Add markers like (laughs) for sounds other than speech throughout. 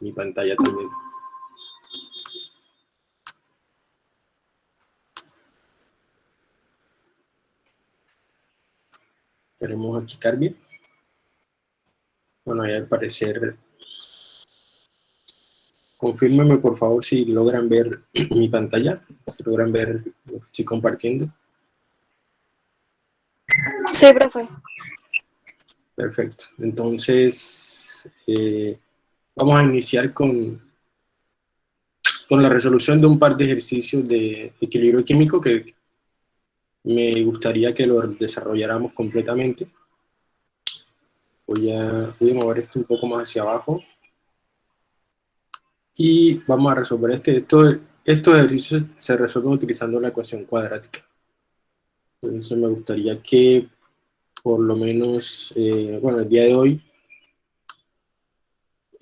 mi pantalla también. Esperemos aquí cargue. Bueno, ya al parecer... Confírmeme por favor si logran ver (clears throat) mi pantalla, si logran ver lo que estoy compartiendo. Sí, profe. Perfecto. Entonces, eh, vamos a iniciar con, con la resolución de un par de ejercicios de equilibrio químico que me gustaría que lo desarrolláramos completamente. Voy a, voy a mover esto un poco más hacia abajo. Y vamos a resolver este. Esto, estos ejercicios se resuelven utilizando la ecuación cuadrática. Entonces me gustaría que por lo menos, eh, bueno, el día de hoy,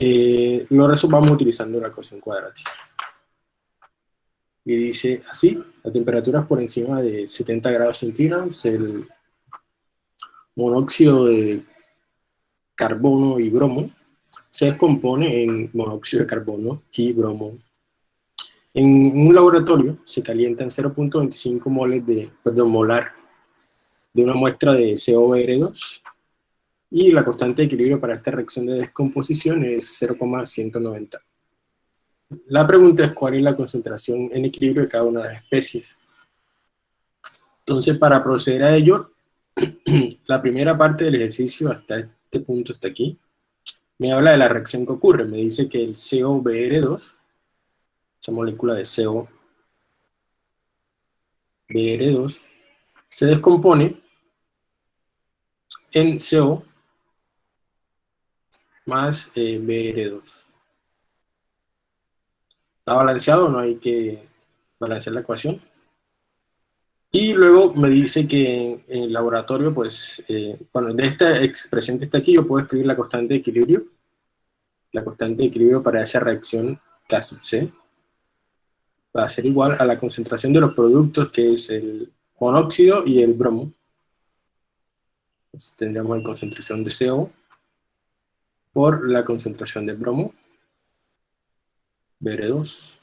eh, lo resolvamos utilizando la ecuación cuadrática. Y dice así, la temperatura por encima de 70 grados centígrados, el monóxido de carbono y bromo se descompone en monóxido de carbono y bromo. En un laboratorio se calientan 0.25 moles de, molar de una muestra de COBR2 y la constante de equilibrio para esta reacción de descomposición es 0,190. La pregunta es cuál es la concentración en equilibrio de cada una de las especies. Entonces, para proceder a ello, (clears throat) la primera parte del ejercicio hasta este punto, hasta aquí, me habla de la reacción que ocurre. Me dice que el COBR2, esa molécula de COBR2, se descompone en CO más eh, BR2. ¿Está balanceado? No hay que balancear la ecuación. Y luego me dice que en, el laboratorio, pues, eh, bueno, de esta expresión que está aquí, yo puedo escribir la constante de equilibrio. La constante de equilibrio para esa reacción K sub C va a ser igual a la concentración de los productos, que es el monóxido y el bromo tendríamos la concentración de CO por la concentración de bromo, Br2.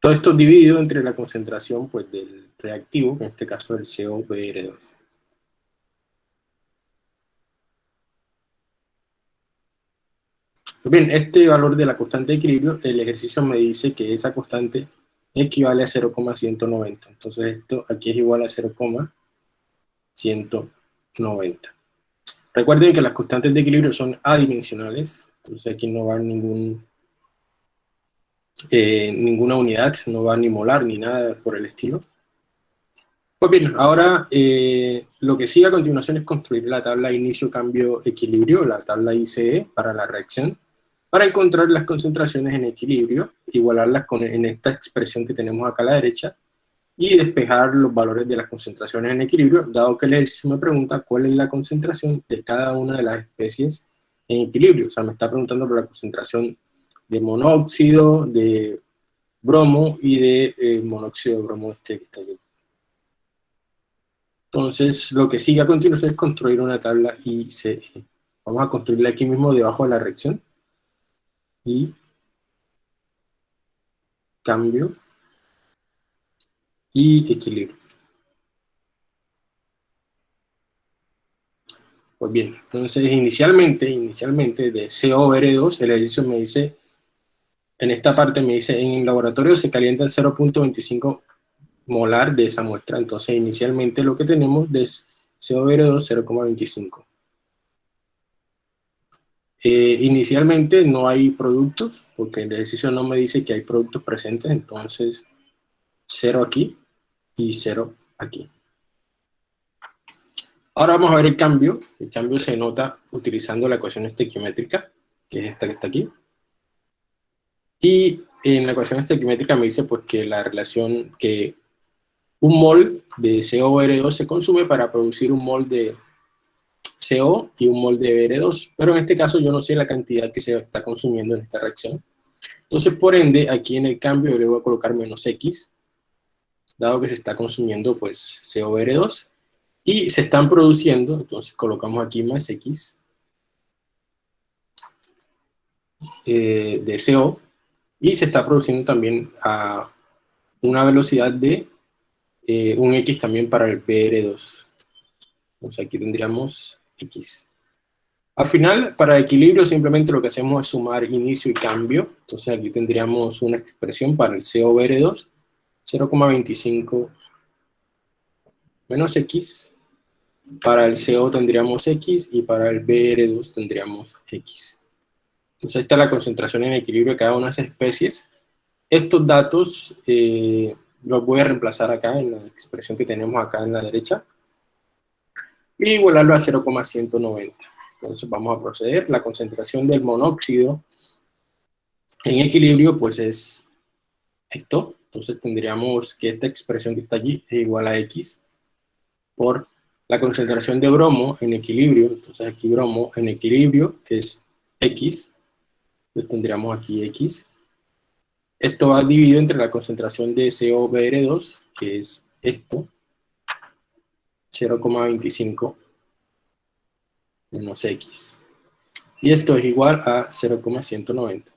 Todo esto dividido entre la concentración pues, del reactivo, en este caso el COBR2. Pues bien, este valor de la constante de equilibrio, el ejercicio me dice que esa constante equivale a 0,190. Entonces esto aquí es igual a 0,190. 90. Recuerden que las constantes de equilibrio son adimensionales, entonces aquí no va ningún, eh, ninguna unidad, no va ni molar ni nada por el estilo. Pues bien, ahora eh, lo que sigue a continuación es construir la tabla inicio-cambio-equilibrio, la tabla ICE para la reacción, para encontrar las concentraciones en equilibrio, igualarlas con, en esta expresión que tenemos acá a la derecha, y despejar los valores de las concentraciones en equilibrio, dado que el ejercicio me pregunta cuál es la concentración de cada una de las especies en equilibrio. O sea, me está preguntando por la concentración de monóxido, de bromo y de eh, monóxido de bromo este que está aquí. Entonces, lo que sigue a continuación es construir una tabla ICE. Vamos a construirla aquí mismo debajo de la reacción. Y cambio y equilibrio. Pues bien, entonces inicialmente, inicialmente de COR2, el ejercicio me dice, en esta parte me dice, en el laboratorio se calienta 0.25 molar de esa muestra, entonces inicialmente lo que tenemos de COR2 0.25. Eh, inicialmente no hay productos, porque el ejercicio no me dice que hay productos presentes, entonces 0 aquí, y 0 aquí. Ahora vamos a ver el cambio. El cambio se nota utilizando la ecuación estequiométrica, que es esta que está aquí. Y en la ecuación estequiométrica me dice pues que la relación que un mol de COBR2 se consume para producir un mol de CO y un mol de BR2, pero en este caso yo no sé la cantidad que se está consumiendo en esta reacción. Entonces, por ende, aquí en el cambio le voy a colocar menos X, dado que se está consumiendo pues COBR2 y se están produciendo, entonces colocamos aquí más X, eh, de CO y se está produciendo también a una velocidad de eh, un X también para el PR2. Entonces aquí tendríamos X. Al final, para equilibrio simplemente lo que hacemos es sumar inicio y cambio. Entonces aquí tendríamos una expresión para el COBR2, 0,25 menos X. Para el CO tendríamos X y para el BR2 tendríamos X. Entonces esta es la concentración en equilibrio de cada una de esas especies. Estos datos eh, los voy a reemplazar acá en la expresión que tenemos acá en la derecha y igualarlo a 0,190. Entonces vamos a proceder. La concentración del monóxido en equilibrio pues es esto. Entonces tendríamos que esta expresión que está allí es igual a X por la concentración de bromo en equilibrio. Entonces aquí bromo en equilibrio es X entonces tendríamos aquí X. Esto va dividido entre la concentración de COBR2, que es esto, 0,25 menos X. Y esto es igual a 0,190.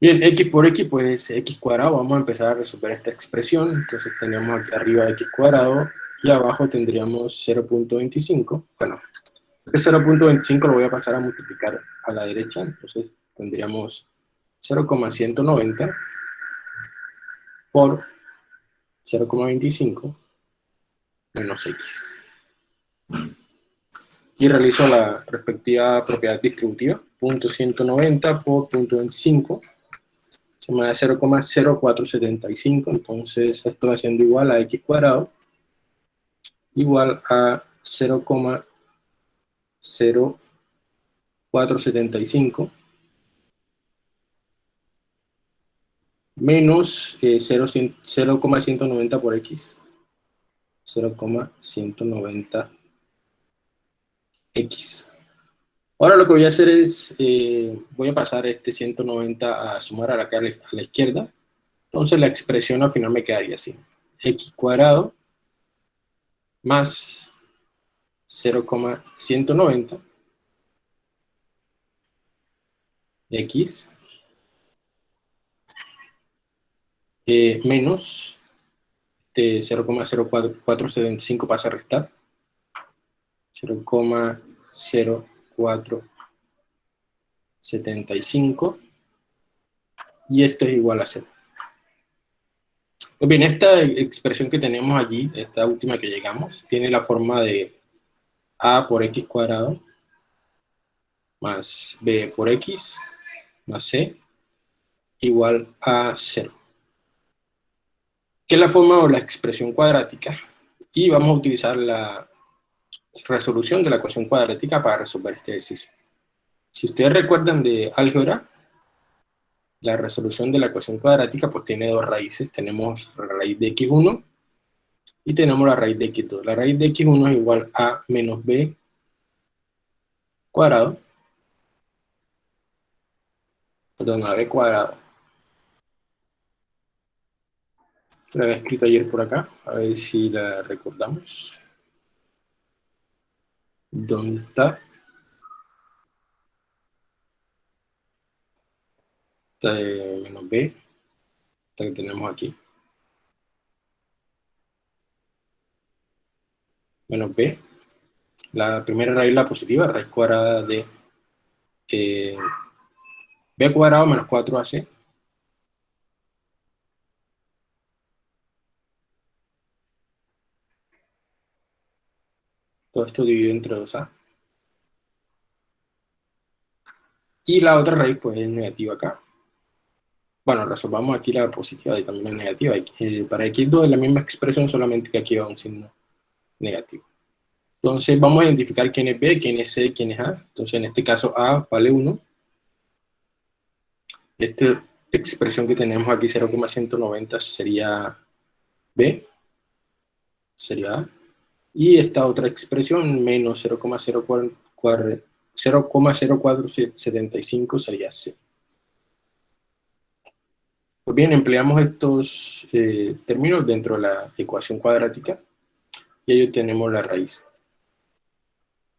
Bien, x por x, pues x cuadrado, vamos a empezar a resolver esta expresión. Entonces tenemos aquí arriba x cuadrado y abajo tendríamos 0.25. Bueno, este 0.25 lo voy a pasar a multiplicar a la derecha, entonces tendríamos 0,190 por 0,25 menos x. Y realizo la respectiva propiedad distributiva, punto 190 por punto 25, se me da 0,0475, entonces esto va siendo igual a x cuadrado igual a 0,0475 menos 0,190 eh, por x. 0,190 x. Ahora lo que voy a hacer es, eh, voy a pasar este 190 a sumar a la, a la izquierda. Entonces la expresión al final me quedaría así. x cuadrado más 0,190 x eh, menos de 0,0475 pasa a restar 0,0475 y esto es igual a 0. Pues bien, esta expresión que tenemos allí, esta última que llegamos, tiene la forma de a por x cuadrado más b por x más c igual a 0. Que es la forma o la expresión cuadrática. Y vamos a utilizar la resolución de la ecuación cuadrática para resolver este ejercicio. Si ustedes recuerdan de álgebra, la resolución de la ecuación cuadrática pues tiene dos raíces. Tenemos la raíz de x1 y tenemos la raíz de x2. La raíz de x1 es igual a menos b cuadrado. Perdón, a b cuadrado. La había escrito ayer por acá, a ver si la recordamos. ¿Dónde está? esta de menos b, esta que tenemos aquí. Menos b. La primera raíz la positiva, raíz cuadrada de eh, b cuadrado menos 4ac. Todo esto dividido entre 2a. Y la otra raíz pues es negativa acá. Bueno, resolvamos aquí la positiva y también la negativa. Eh, para x2 es la misma expresión, solamente que aquí va un signo negativo. Entonces vamos a identificar quién es B, quién es C, quién es A. Entonces en este caso A vale 1. Esta expresión que tenemos aquí, 0,190, sería B. Sería A. Y esta otra expresión, menos 0,0475, sería C. Pues bien, empleamos estos eh, términos dentro de la ecuación cuadrática y ahí obtenemos la raíz.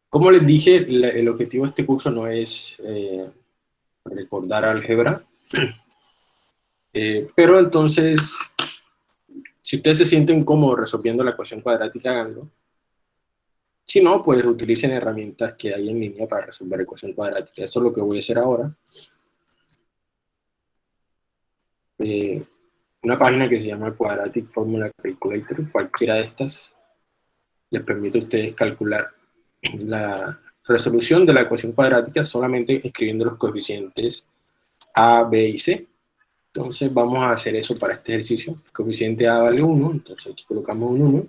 Como les dije, el objetivo de este curso no es eh, recordar álgebra, (clears throat) eh, pero entonces, si ustedes se sienten cómodos resolviendo la ecuación cuadrática, háganlo. Si no, pues utilicen herramientas que hay en línea para resolver ecuación cuadrática. Eso es lo que voy a hacer ahora. Eh, una página que se llama Quadratic Formula Calculator, cualquiera de estas les permite a ustedes calcular la resolución de la ecuación cuadrática solamente escribiendo los coeficientes a, b y c. Entonces vamos a hacer eso para este ejercicio. coeficiente a vale 1, entonces aquí colocamos un 1.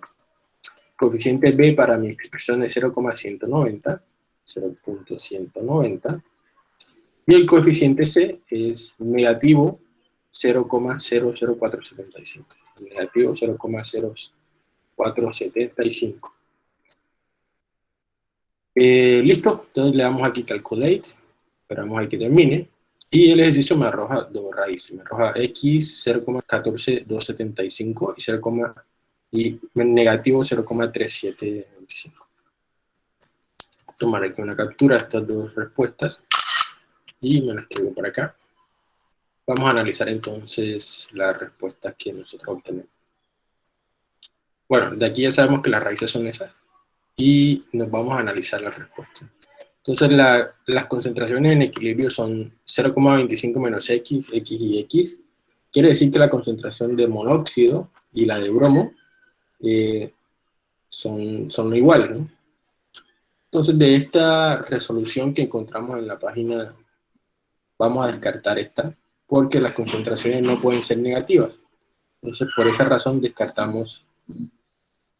Coeficiente b para mi expresión es 0,190, 0.190. Y el coeficiente c es negativo 0,00475. Negativo 0,0475. Eh, listo, entonces le damos aquí calculate, esperamos ahí que termine, y el ejercicio me arroja dos raíces, me arroja x 0,14275 y 0, y negativo 0,3725. Tomar aquí una captura de estas dos respuestas y me las escribo por acá. Vamos a analizar entonces las respuestas que nosotros obtenemos. Bueno, de aquí ya sabemos que las raíces son esas y nos vamos a analizar las respuestas. Entonces las concentraciones en equilibrio son 0,25 menos x, x y x. Quiere decir que la concentración de monóxido y la de bromo eh, son, son iguales. ¿no? Entonces de esta resolución que encontramos en la página, vamos a descartar esta porque las concentraciones no pueden ser negativas. Entonces, por esa razón descartamos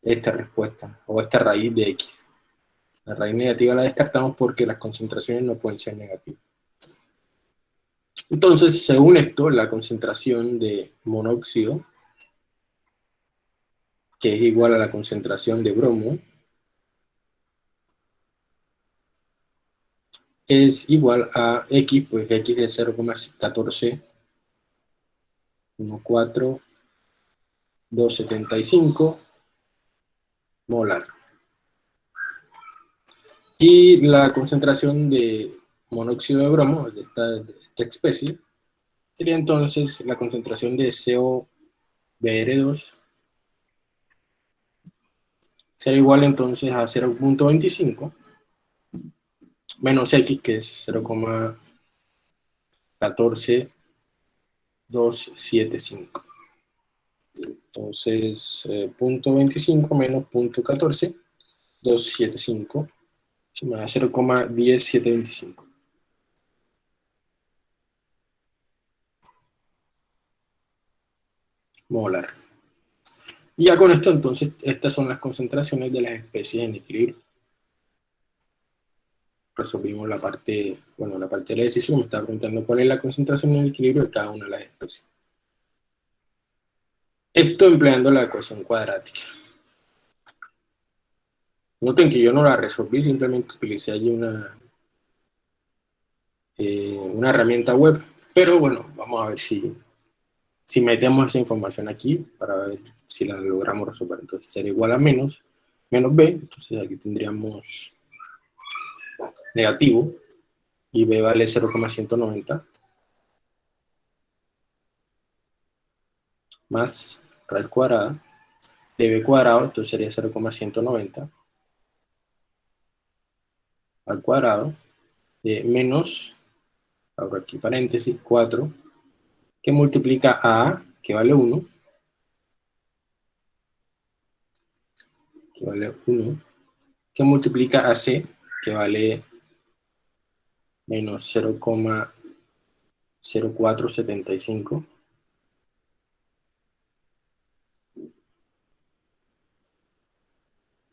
esta respuesta, o esta raíz de x. La raíz negativa la descartamos porque las concentraciones no pueden ser negativas. Entonces, según esto, la concentración de monóxido, que es igual a la concentración de bromo, es igual a X, pues X es 0,14, 14, 275 molar. Y la concentración de monóxido de bromo, de esta, de esta especie, sería entonces la concentración de COBR2 será igual entonces a 0.25 menos x, que es 0,14275. Entonces, eh, punto 25 menos punto 14, 275, se me da 0,10725. Molar. Y ya con esto, entonces, estas son las concentraciones de las especies en equilibrio resolvimos la parte, bueno, la parte de la decisión, me está preguntando cuál es la concentración en equilibrio de cada una de las especies. Esto empleando la ecuación cuadrática. Noten que yo no la resolví, simplemente utilicé allí una, eh, una herramienta web, pero bueno, vamos a ver si, si metemos esa información aquí para ver si la logramos resolver. Entonces será igual a menos, menos b, entonces aquí tendríamos negativo y b vale 0,190 más raíz cuadrada de b cuadrado, entonces sería 0,190 al cuadrado de menos, ahora aquí paréntesis, 4, que multiplica A, que vale 1, que vale 1, que multiplica a C, que vale menos 0,0475.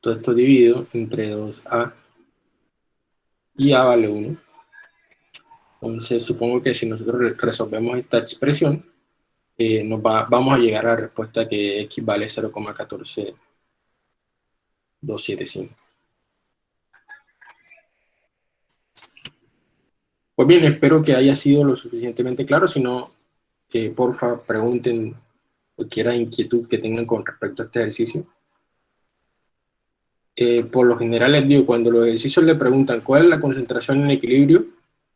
Todo esto dividido entre 2a y a vale 1. Entonces supongo que si nosotros resolvemos esta expresión, eh, nos vamos a llegar a la respuesta que x vale 0,14275. Pues bien, espero que haya sido lo suficientemente claro, si no, eh, porfa, pregunten cualquier inquietud que tengan con respecto a este ejercicio. eh, por lo general les digo, cuando los ejercicios le preguntan cuál es la concentración en equilibrio,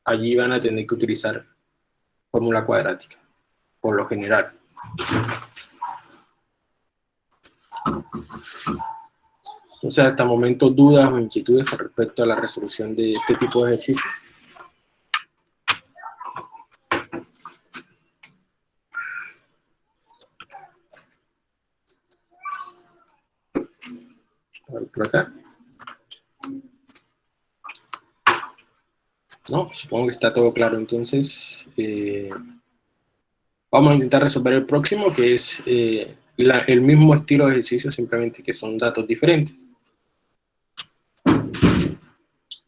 allí van a tener que utilizar fórmula cuadrática, por lo general. Entonces, hasta el momento, dudas o inquietudes con respecto a la resolución de este tipo de ejercicios. por acá. No, supongo que está todo claro. Entonces, eh, vamos a intentar resolver el próximo, que es eh, el mismo estilo de ejercicio, simplemente que son datos diferentes.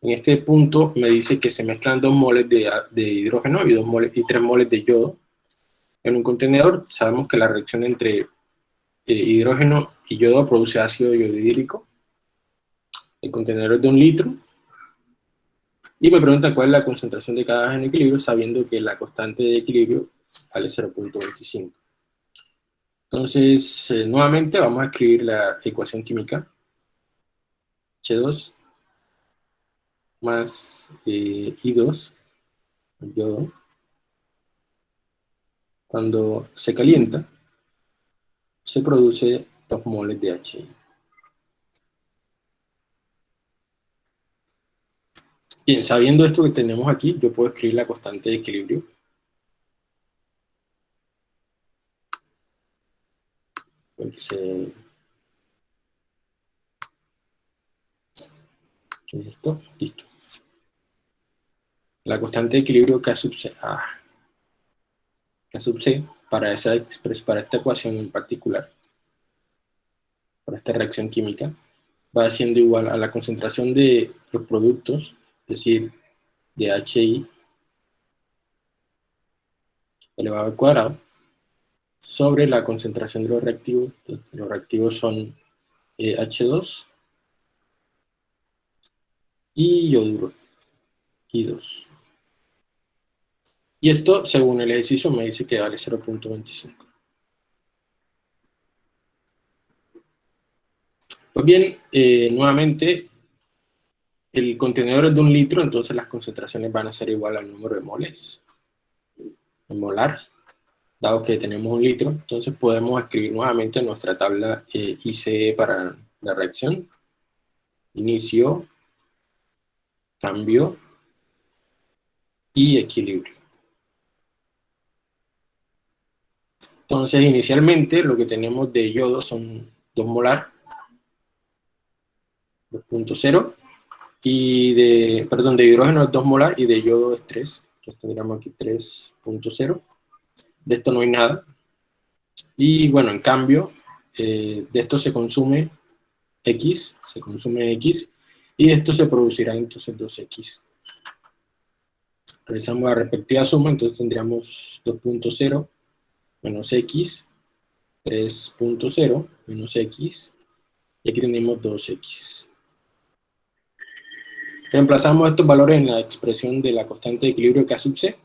En este punto me dice que se mezclan dos moles de, hidrógeno y, dos moles, y tres moles de yodo en un contenedor. Sabemos que la reacción entre eh, hidrógeno y yodo produce ácido yodhídrico. El contenedor es de un litro. Y me pregunta cuál es la concentración de cada gas en equilibrio, sabiendo que la constante de equilibrio vale 0.25. Entonces, eh, nuevamente vamos a escribir la ecuación química. H2 más eh, I2, yodo, cuando se calienta, se produce 2 moles de HI. Bien, sabiendo esto que tenemos aquí, yo puedo escribir la constante de equilibrio. Listo, listo la constante de equilibrio K sub C, ah, para, esa, para esta ecuación en particular, para esta reacción química, va siendo igual a la concentración de los productos, es decir, de HI elevado al cuadrado, sobre la concentración de los reactivos. los reactivos son eh, H2 y yoduro, I2. Y esto, según el ejercicio, me dice que vale 0.25. Pues bien, eh, nuevamente, el contenedor es de un litro, entonces las concentraciones van a ser igual al número de moles. En molar, dado que tenemos un litro, entonces podemos escribir nuevamente nuestra tabla eh, ICE para la reacción. Inicio, cambio y equilibrio. Entonces, inicialmente lo que tenemos de yodo son 2 molar, 2.0, y de, perdón, de hidrógeno es 2 molar y de yodo es 3. Entonces tendríamos aquí 3.0. De esto no hay nada. Y bueno, en cambio, eh, de esto se consume X, se consume X, y de esto se producirá entonces 2X. Realizamos la respectiva suma, entonces tendríamos 2.0 menos x, 3.0 menos x, y aquí tenemos 2x. Reemplazamos estos valores en la expresión de la constante de equilibrio K sub C,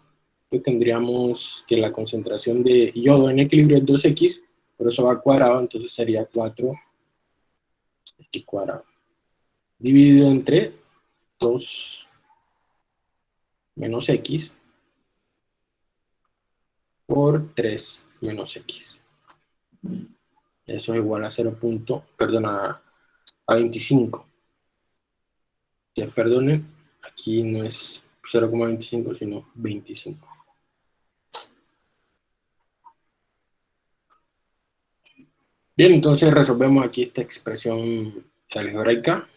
entonces tendríamos que la concentración de yodo en equilibrio es 2x, por eso va al cuadrado, entonces sería 4x cuadrado. Dividido entre 2 menos x por 3 menos x. Eso es igual a 0. perdón, a, 25. Ya perdonen, aquí no es 0,25, sino 25. Bien, entonces resolvemos aquí esta expresión algebraica.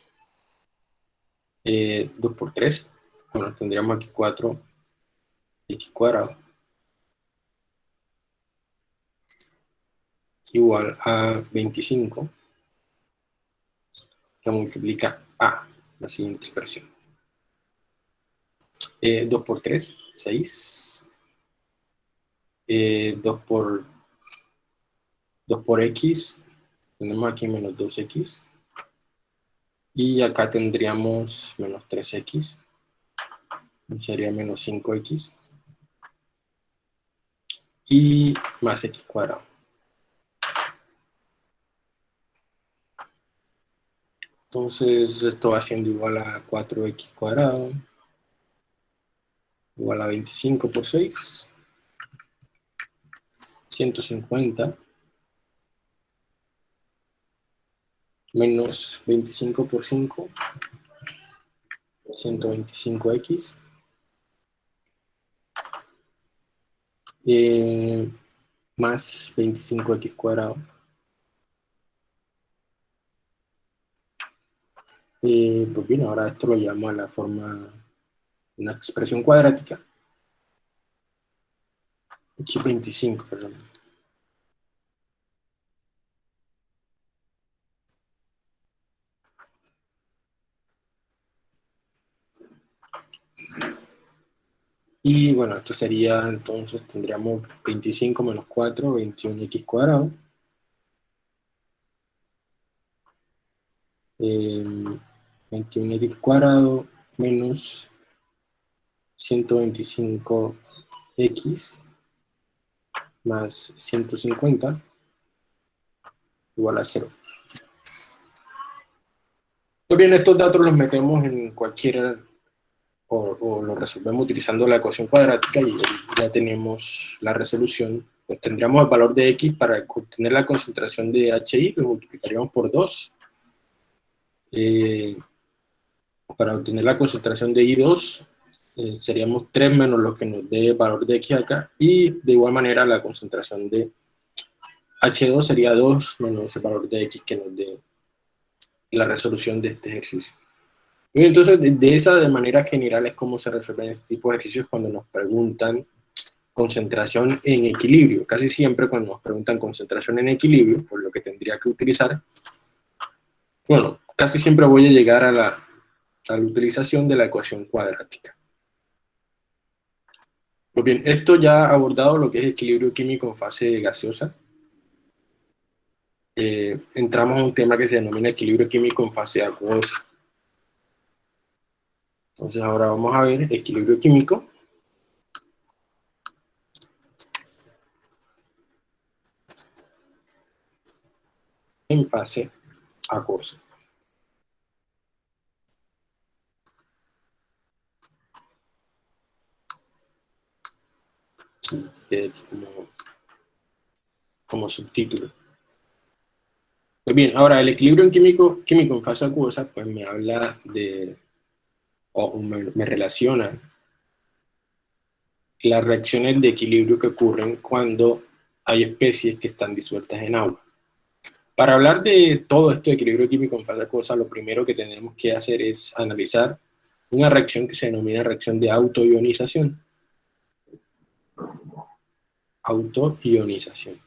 Eh, 2 por 3. Bueno, tendríamos aquí 4 x cuadrado igual a 25, que multiplica a la siguiente expresión. 2 eh, por 3, 6. 2 por 2 por x, tenemos aquí menos 2x. Y acá tendríamos menos 3x. Sería menos 5x. Y más x cuadrado. Entonces esto va siendo igual a 4x cuadrado, igual a 25 por 6, 150, menos 25 por 5, 125x, eh, más 25x cuadrado, Eh, pues bien, ahora esto lo llamo a la forma, una expresión cuadrática. X25, perdón. Y bueno, esto sería, entonces tendríamos 25 menos 4, 21x cuadrado. Eh, 21x cuadrado menos 125x más 150 igual a 0. Muy bien, estos datos los metemos en cualquier, o, o los resolvemos utilizando la ecuación cuadrática y ya tenemos la resolución. Pues tendríamos el valor de x para obtener la concentración de HI, lo multiplicaríamos por 2. Eh, para obtener la concentración de I2 eh, seríamos 3 menos lo que nos dé valor de X acá, y de igual manera la concentración de H2 sería 2 menos el valor de X que nos dé la resolución de este ejercicio. Y entonces, de, esa de manera general es como se resuelven este tipo de ejercicios cuando nos preguntan concentración en equilibrio. Casi siempre cuando nos preguntan concentración en equilibrio, por lo que tendría que utilizar, bueno, casi siempre voy a llegar a la a la utilización de la ecuación cuadrática. Pues bien, esto ya ha abordado lo que es equilibrio químico en fase gaseosa. Eh, entramos a un tema que se denomina equilibrio químico en fase acuosa. Entonces ahora vamos a ver equilibrio químico. en fase acuosa. Como, subtítulo. Pues bien, ahora el equilibrio en químico, químico en fase acuosa, pues me habla de, o me, relaciona las reacciones de equilibrio que ocurren cuando hay especies que están disueltas en agua. Para hablar de todo esto de equilibrio químico en fase acuosa, lo primero que tenemos que hacer es analizar una reacción que se denomina reacción de autoionización autoionización.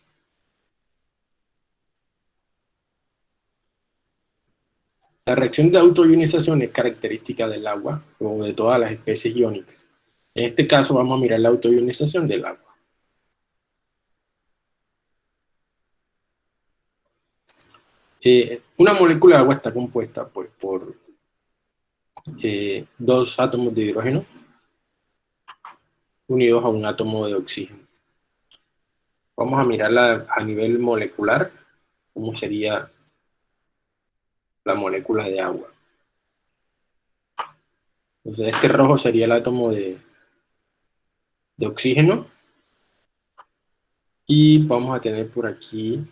La reacción de autoionización es característica del agua o de todas las especies iónicas. En este caso vamos a mirar la autoionización del agua. Eh, una molécula de agua está compuesta pues, por eh, dos átomos de hidrógeno unidos a un átomo de oxígeno. Vamos a mirarla a nivel molecular, cómo sería la molécula de agua. Entonces este rojo sería el átomo de, de oxígeno. Y vamos a tener por aquí,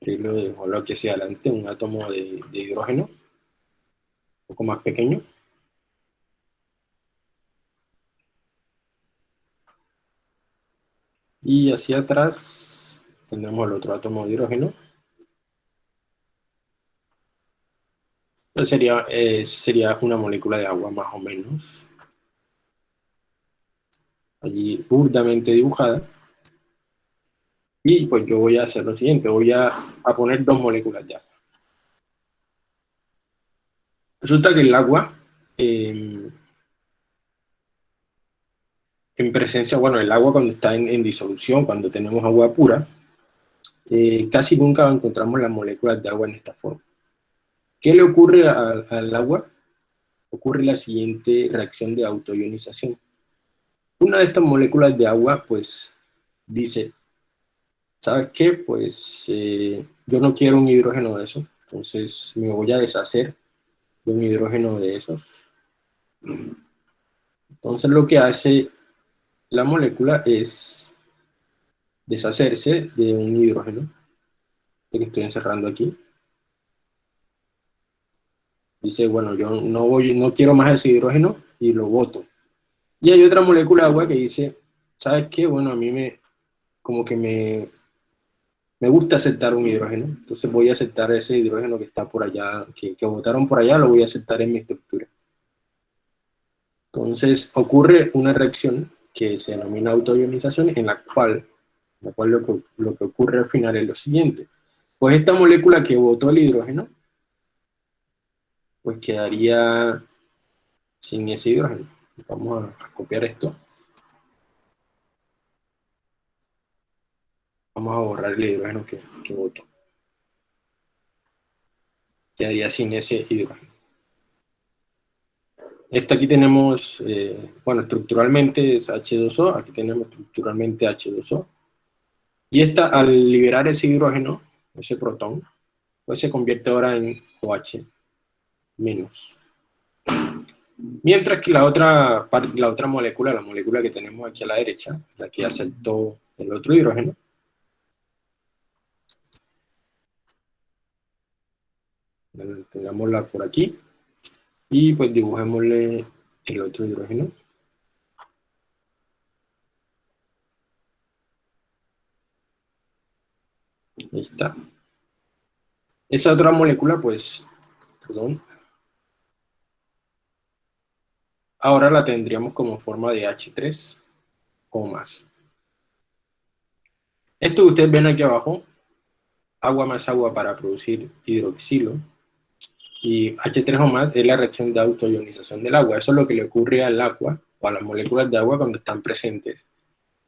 lo lo que hacia adelante, un átomo de, de hidrógeno, un poco más pequeño. Y hacia atrás tendremos el otro átomo de hidrógeno. sería, eh, sería una molécula de agua más o menos. Allí burdamente dibujada. Y pues yo voy a hacer lo siguiente, voy a, poner dos moléculas de agua. Resulta que el agua em, en presencia, bueno, el agua cuando está en, disolución, cuando tenemos agua pura, eh, casi nunca encontramos las moléculas de agua en esta forma. ¿Qué le ocurre al agua? Ocurre la siguiente reacción de autoionización. Una de estas moléculas de agua, pues, dice, ¿sabes qué? Pues eh, yo no quiero un hidrógeno de eso, Entonces me voy a deshacer de un hidrógeno de esos. Entonces lo que hace la molécula es deshacerse de un hidrógeno que estoy encerrando aquí. Dice, bueno, yo no, voy, no quiero más ese hidrógeno y lo boto. Y hay otra molécula de agua que dice, ¿sabes qué? Bueno, a mí me, como que me, me gusta aceptar un hidrógeno, entonces voy a aceptar ese hidrógeno que está por allá, que, que botaron por allá, lo voy a aceptar en mi estructura. Entonces ocurre una reacción que se denomina autoionización, en la cual, la cual lo, que, lo que ocurre al final es lo siguiente. Pues esta molécula que botó el hidrógeno, pues quedaría sin ese hidrógeno. Vamos a copiar esto. Vamos a borrar el hidrógeno que, que botó. Quedaría sin ese hidrógeno. Esta aquí tenemos, eh, bueno, estructuralmente es H2O, aquí tenemos estructuralmente H2O. Y esta, al liberar ese hidrógeno, ese protón, pues se convierte ahora en OH menos. Mientras que la otra, la otra molécula, la molécula que tenemos aquí a la derecha, la que aceptó el otro hidrógeno, tengámosla por aquí, y pues dibujémosle el otro hidrógeno. Ahí está. Esa otra molécula, pues, perdón, ahora la tendríamos como forma de H3 o más. Esto que ustedes ven aquí abajo, agua más agua para producir hidroxilo, y H3 o más es la reacción de autoionización del agua. Eso es lo que le ocurre al agua o a las moléculas de agua cuando están presentes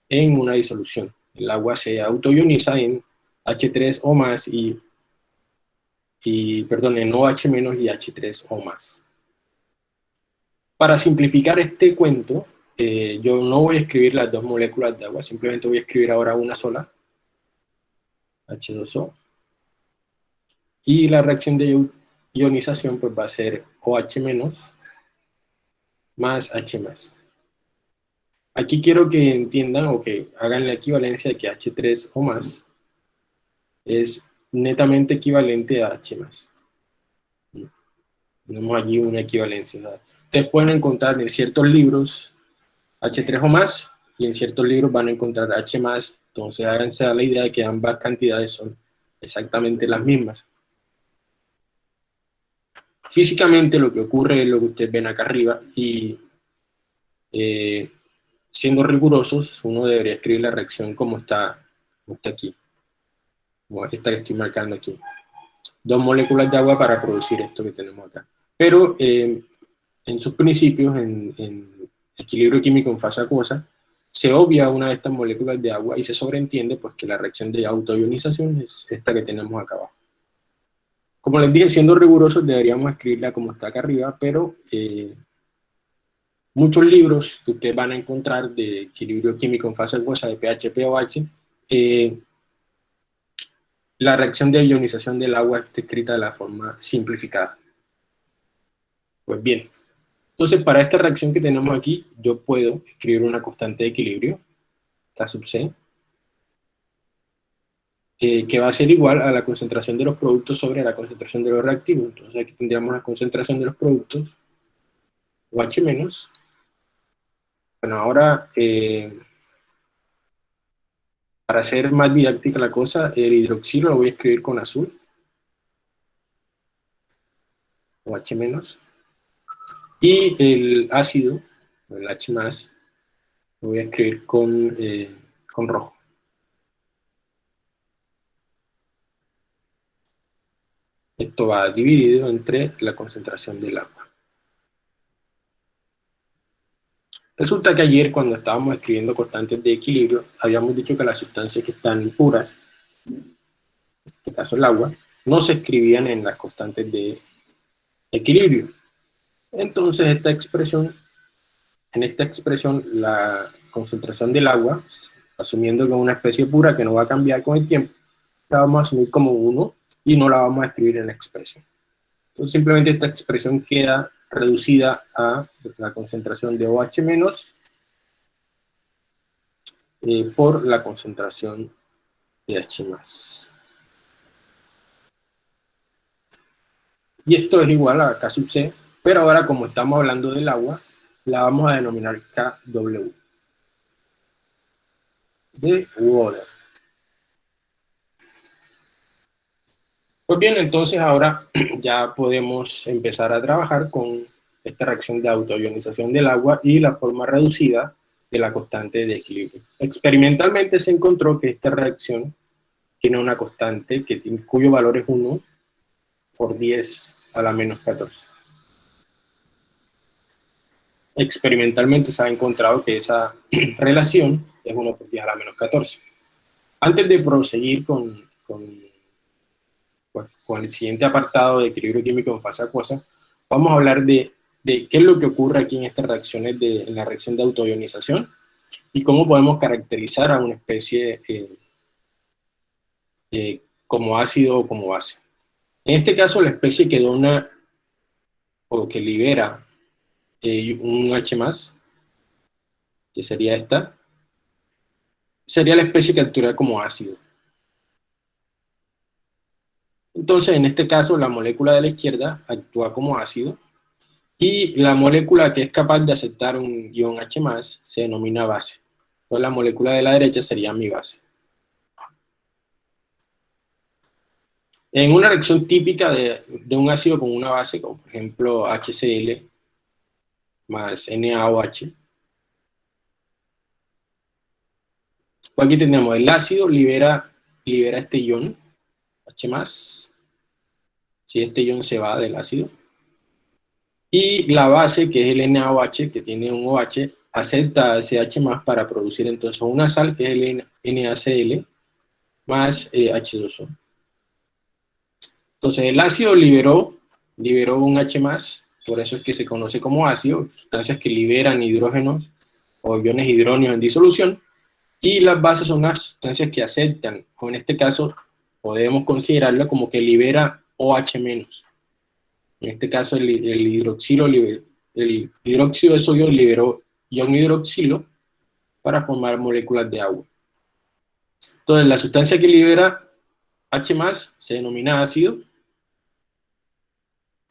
en una disolución. El agua se autoioniza en H3 o más y, y perdón, en OH y H3 o más. Para simplificar este cuento, eh, yo no voy a escribir las dos moléculas de agua, simplemente voy a escribir ahora una sola, H2O, y la reacción de ionización pues va a ser OH más H. Aquí quiero que entiendan o que hagan la equivalencia de que H3 o más es netamente equivalente a H. Tenemos allí una equivalencia. Ustedes pueden encontrar en ciertos libros H3 o más y en ciertos libros van a encontrar H. Entonces háganse a la idea de que ambas cantidades son exactamente las mismas. Físicamente lo que ocurre es lo que ustedes ven acá arriba y eh, siendo rigurosos, uno debería escribir la reacción como está, aquí, como esta que estoy marcando aquí. Dos moléculas de agua para producir esto que tenemos acá. Pero eh, en sus principios, en, en, equilibrio químico en fase acuosa, se obvia una de estas moléculas de agua y se sobreentiende pues, que la reacción de autoionización es esta que tenemos acá abajo. Como les dije, siendo rigurosos deberíamos escribirla como está acá arriba, pero eh, muchos libros que ustedes van a encontrar de equilibrio químico en fase acuosa de pH, pOH, eh, la reacción de ionización del agua está escrita de la forma simplificada. Pues bien, entonces para esta reacción que tenemos aquí, yo puedo escribir una constante de equilibrio, K sub C, que va a ser igual a la concentración de los productos sobre la concentración de los reactivos. Entonces aquí tendríamos la concentración de los productos, OH menos. Bueno, ahora, eh, para hacer más didáctica la cosa, el hidroxilo lo voy a escribir con azul. OH menos. Y el ácido, el H más, lo voy a escribir con, eh, con rojo. Esto va dividido entre la concentración del agua. Resulta que ayer cuando estábamos escribiendo constantes de equilibrio, habíamos dicho que las sustancias que están puras, en este caso el agua, no se escribían en las constantes de equilibrio. Entonces esta expresión, en esta expresión la concentración del agua, asumiendo que es una especie pura que no va a cambiar con el tiempo, la vamos a asumir como 1 y no la vamos a escribir en la expresión. Entonces simplemente esta expresión queda reducida a la concentración de OH menos eh, por la concentración de H. Y esto es igual a K sub C, pero ahora como estamos hablando del agua, la vamos a denominar KW. De water. Pues bien, entonces ahora (clears throat) ya podemos empezar a trabajar con esta reacción de autoionización del agua y la forma reducida de la constante de equilibrio. Experimentalmente se encontró que esta reacción tiene una constante que cuyo valor es 1 por 10 a la menos 14. Experimentalmente se ha encontrado que esa (clears throat) relación es 1 por 10 a la menos 14. Antes de proseguir con con el siguiente apartado de equilibrio químico en fase acuosa, vamos a hablar de, qué es lo que ocurre aquí en estas reacciones, en la reacción de autoionización, y cómo podemos caracterizar a una especie eh, eh, como ácido o como base. En este caso, la especie que dona o que libera eh, un H+, que sería esta, sería la especie actúa como ácido. Entonces, en este caso, la molécula de la izquierda actúa como ácido y la molécula que es capaz de aceptar un ion H+, se denomina base. Entonces, la molécula de la derecha sería mi base. En una reacción típica de, un ácido con una base, como por ejemplo HCl más NaOH, pues aquí tenemos el ácido libera, libera este ion, H+, si este ion se va del ácido. Y la base, que es el NaOH, que tiene un OH, acepta ese H más para producir entonces una sal, que es el NaCl, más H2O. Eh, entonces el ácido liberó, liberó un H por eso es que se conoce como ácido, sustancias que liberan hidrógenos o iones hidróneos en disolución, y las bases son las sustancias que aceptan, o en este caso podemos considerarla como que libera OH-. En este caso el, hidroxilo, el hidróxido de sodio liberó ion hidroxilo para formar moléculas de agua. Entonces la sustancia que libera H+, se denomina ácido,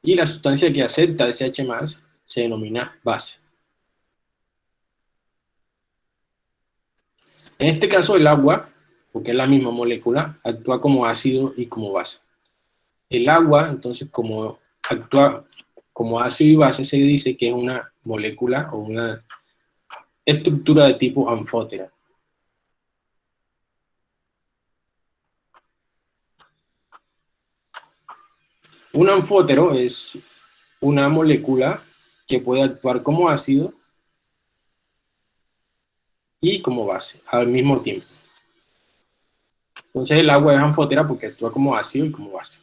y la sustancia que acepta ese H+, se denomina base. En este caso el agua porque es la misma molécula, actúa como ácido y como base. El agua, entonces, como actúa como ácido y base, se dice que es una molécula o una estructura de tipo anfótera. Un anfótero es una molécula que puede actuar como ácido y como base al mismo tiempo. Entonces el agua es anfótera porque actúa como ácido y como base.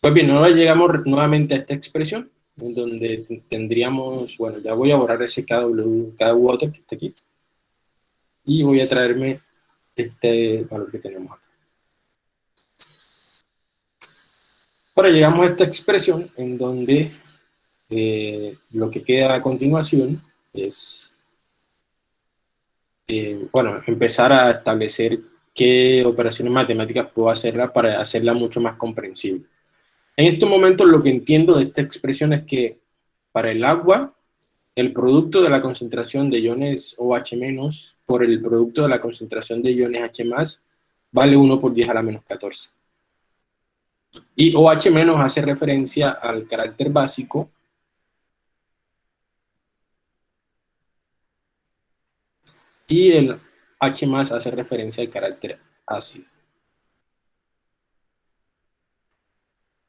Pues bien, ahora llegamos nuevamente a esta expresión, en donde tendríamos, bueno, ya voy a borrar ese KW, water que está aquí, y voy a traerme este valor que tenemos acá. Ahora llegamos a esta expresión en donde eh, lo que queda a continuación es eh, bueno, empezar a establecer qué operaciones matemáticas puedo hacerla para hacerla mucho más comprensible. En estos momentos lo que entiendo de esta expresión es que para el agua, el producto de la concentración de iones OH- por el producto de la concentración de iones H+, vale 1 por 10 a la menos 14. Y OH- hace referencia al carácter básico y el H más hace referencia al carácter ácido.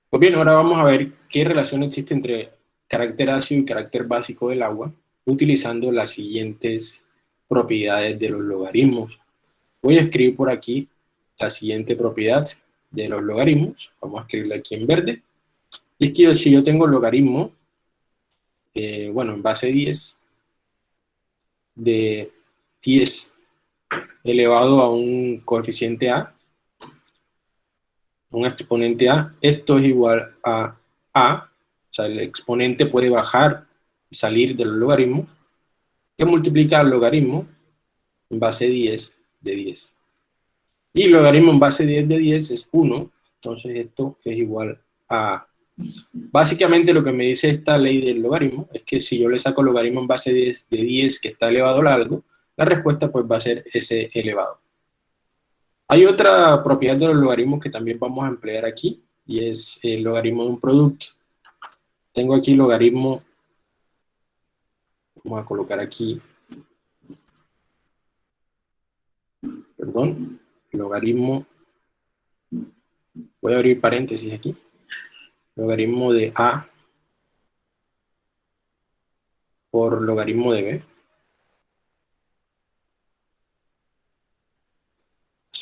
Pues bien, ahora vamos a ver qué relación existe entre carácter ácido y carácter básico del agua, utilizando las siguientes propiedades de los logaritmos. Voy a escribir por aquí la siguiente propiedad de los logaritmos, vamos a escribirla aquí en verde, y es que si yo tengo logaritmo, eh, bueno, en base 10, de 10 elevado a un coeficiente A, un exponente A, esto es igual a A, o sea, el exponente puede bajar y salir del logaritmo, que multiplicar el logaritmo en base 10 de 10. Y el logaritmo en base 10 de 10 es 1, entonces esto es igual a A. Básicamente lo que me dice esta ley del logaritmo es que si yo le saco logaritmo en base 10 de 10 que está elevado a algo, la respuesta pues va a ser ese elevado. Hay otra propiedad de los logaritmos que también vamos a emplear aquí, y es el logaritmo de un producto. Tengo aquí logaritmo, vamos a colocar aquí, perdón, logaritmo, voy a abrir paréntesis aquí, logaritmo de A por logaritmo de B.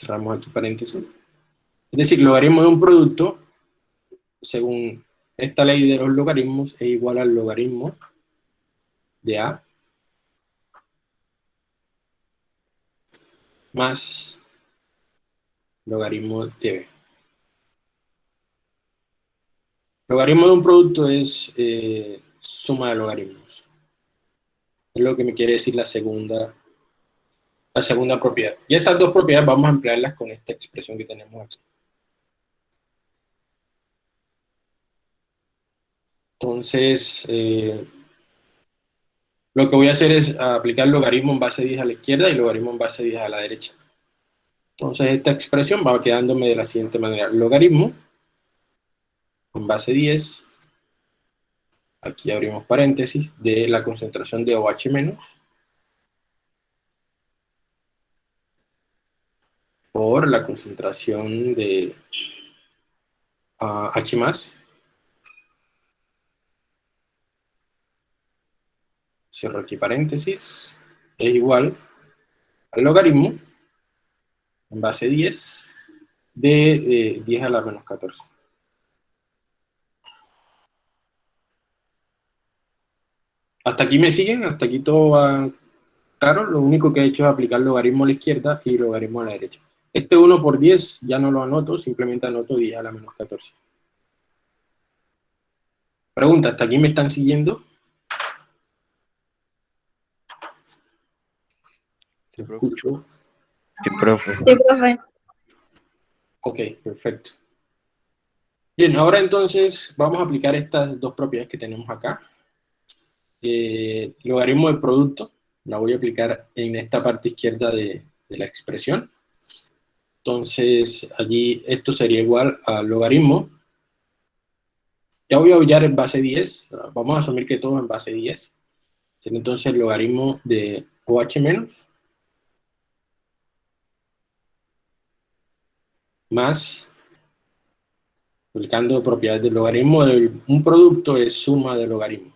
cerramos aquí paréntesis. Es decir, logaritmo de un producto, según esta ley de los logaritmos, es igual al logaritmo de A más logaritmo de B. Logaritmo de un producto es eh, suma de logaritmos. Es lo que me quiere decir la segunda la segunda propiedad. Y estas dos propiedades vamos a emplearlas con esta expresión que tenemos aquí. Entonces, eh, lo que voy a hacer es aplicar logaritmo en base 10 a la izquierda y logaritmo en base 10 a la derecha. Entonces, esta expresión va quedándome de la siguiente manera. Logaritmo en base 10, aquí abrimos paréntesis, de la concentración de OH menos, por la concentración de H más. Cierro aquí paréntesis. Es igual al logaritmo en base 10 de 10 a la menos 14. ¿Hasta aquí me siguen? ¿Hasta aquí todo va claro? Lo único que he hecho es aplicar logaritmo a la izquierda y logaritmo a la derecha. Este 1 por 10 ya no lo anoto, simplemente anoto 10 a la menos 14. Pregunta, ¿hasta aquí me están siguiendo? Sí, profe. Escucho. Sí, profe. Sí, profe. Ok, perfecto. Bien, ahora entonces vamos a aplicar estas dos propiedades que tenemos acá. Eh, logaritmo del producto, la voy a aplicar en esta parte izquierda de, de la expresión. Entonces, allí esto sería igual al logaritmo. Ya voy a hallar en base 10. Vamos a asumir que todo en base 10. Entonces, el logaritmo de OH menos más aplicando propiedades del logaritmo de un producto es suma de logaritmos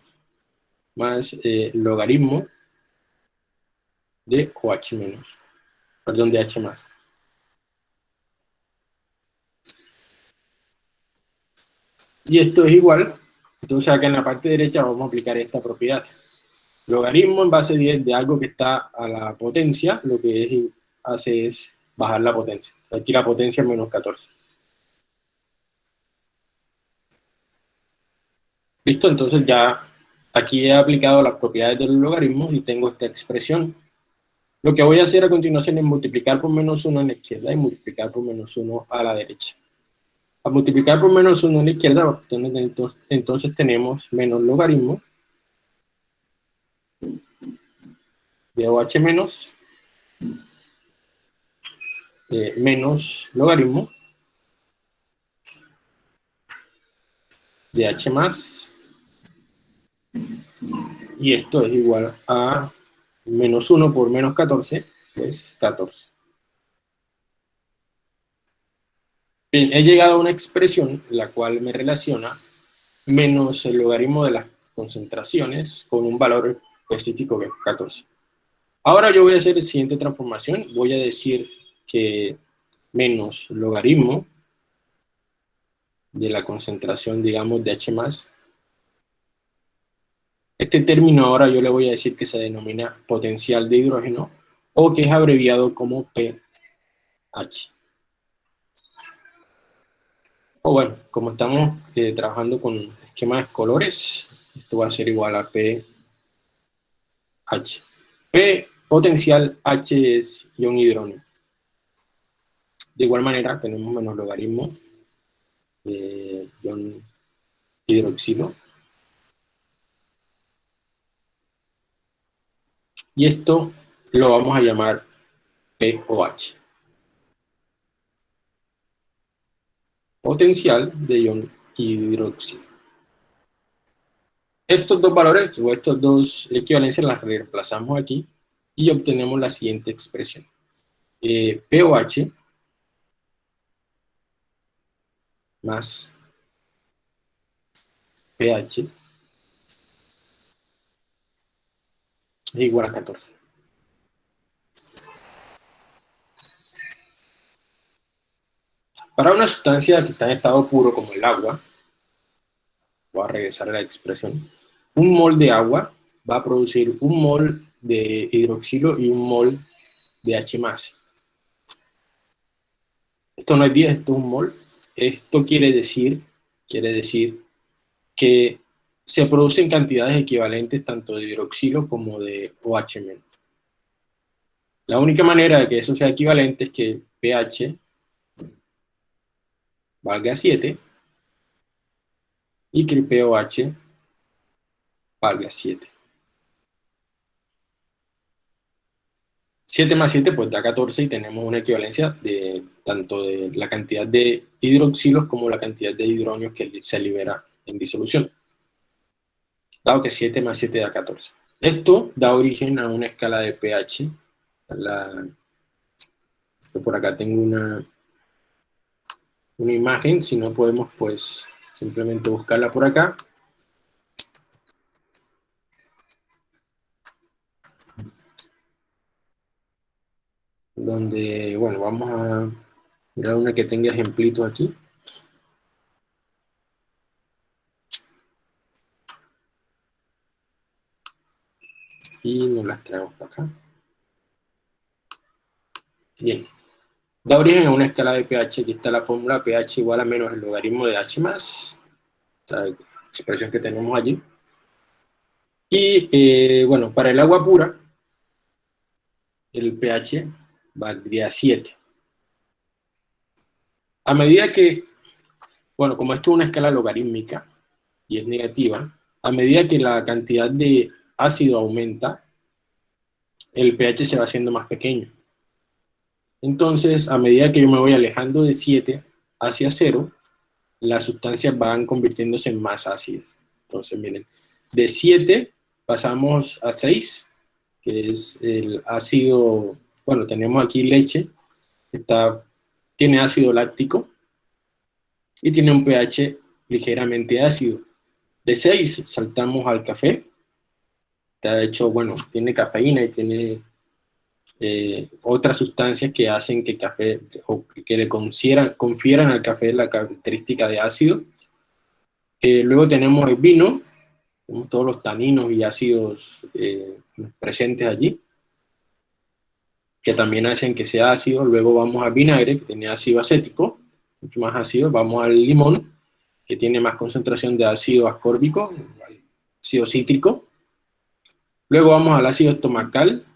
más eh, logaritmo de OH menos, perdón, de H más. Y esto es igual, entonces acá en la parte derecha vamos a aplicar esta propiedad. Logaritmo en base 10 de algo que está a la potencia, lo que hace es bajar la potencia. Aquí la potencia es menos 14. ¿Listo? Entonces ya aquí he aplicado las propiedades de los logaritmos y tengo esta expresión. Lo que voy a hacer a continuación es multiplicar por menos 1 a la izquierda y multiplicar por menos 1 a la derecha. A multiplicar por menos 1 a la izquierda, entonces, entonces tenemos menos logaritmo. De OH menos menos logaritmo. De H más. Y esto es igual a menos 1 por menos 14, pues 14. Bien, he llegado a una expresión la cual me relaciona menos el logaritmo de las concentraciones con un valor específico que es 14. Ahora yo voy a hacer la siguiente transformación, voy a decir que menos logaritmo de la concentración, digamos, de H+, este término ahora yo le voy a decir que se denomina potencial de hidrógeno o que es abreviado como pH. O bueno, como estamos eh, trabajando con esquemas de colores, esto va a ser igual a pH. P potencial H es ion hidrógeno. De igual manera, tenemos menos logaritmo de ion hidroxilo. Y esto lo vamos a llamar POH. Potencial de ion hidroxilo. Estos dos valores, o estos dos equivalencias, las reemplazamos aquí y obtenemos la siguiente expresión. Eh, POH más pH es igual a 14. Para una sustancia que está en estado puro como el agua, voy a regresar a la expresión, un mol de agua va a producir un mol de hidroxilo y un mol de H+. Esto no es 10, esto es un mol. Esto quiere decir, quiere decir que se producen cantidades equivalentes tanto de hidroxilo como de OH-. La única manera de que eso sea equivalente es que pH valga 7 y que el pOH valga 7. 7 más 7 pues da 14 y tenemos una equivalencia de tanto de la cantidad de hidroxilos como la cantidad de hidrógenos que se libera en disolución. Dado que 7 más 7 da 14. Esto da origen a una escala de pH. La, por acá tengo una, una imagen, si no podemos pues simplemente buscarla por acá. donde, bueno, vamos a mirar una que tenga ejemplitos aquí. Y nos las traemos para acá. Bien. Da origen a una escala de pH, aquí está la fórmula pH igual a menos el logaritmo de H más, esta expresión que tenemos allí. Y, eh, bueno, para el agua pura, el pH valdría 7. A medida que, bueno, como esto es una escala logarítmica y es negativa, a medida que la cantidad de ácido aumenta, el pH se va haciendo más pequeño. Entonces, a medida que yo me voy alejando de 7 hacia 0, las sustancias van convirtiéndose en más ácidas. Entonces, miren, de 7 pasamos a 6, que es el ácido bueno, tenemos aquí leche, está, tiene ácido láctico y tiene un pH ligeramente ácido. De 6 saltamos al café, está hecho, bueno, tiene cafeína y tiene eh, otras sustancias que hacen que café, o que le confieran, al café la característica de ácido. Eh, luego tenemos el vino, tenemos todos los taninos y ácidos eh, presentes allí que también hacen que sea ácido. Luego vamos al vinagre, que tiene ácido acético, mucho más ácido. Vamos al limón, que tiene más concentración de ácido ascórbico, ácido cítrico. Luego vamos al ácido estomacal,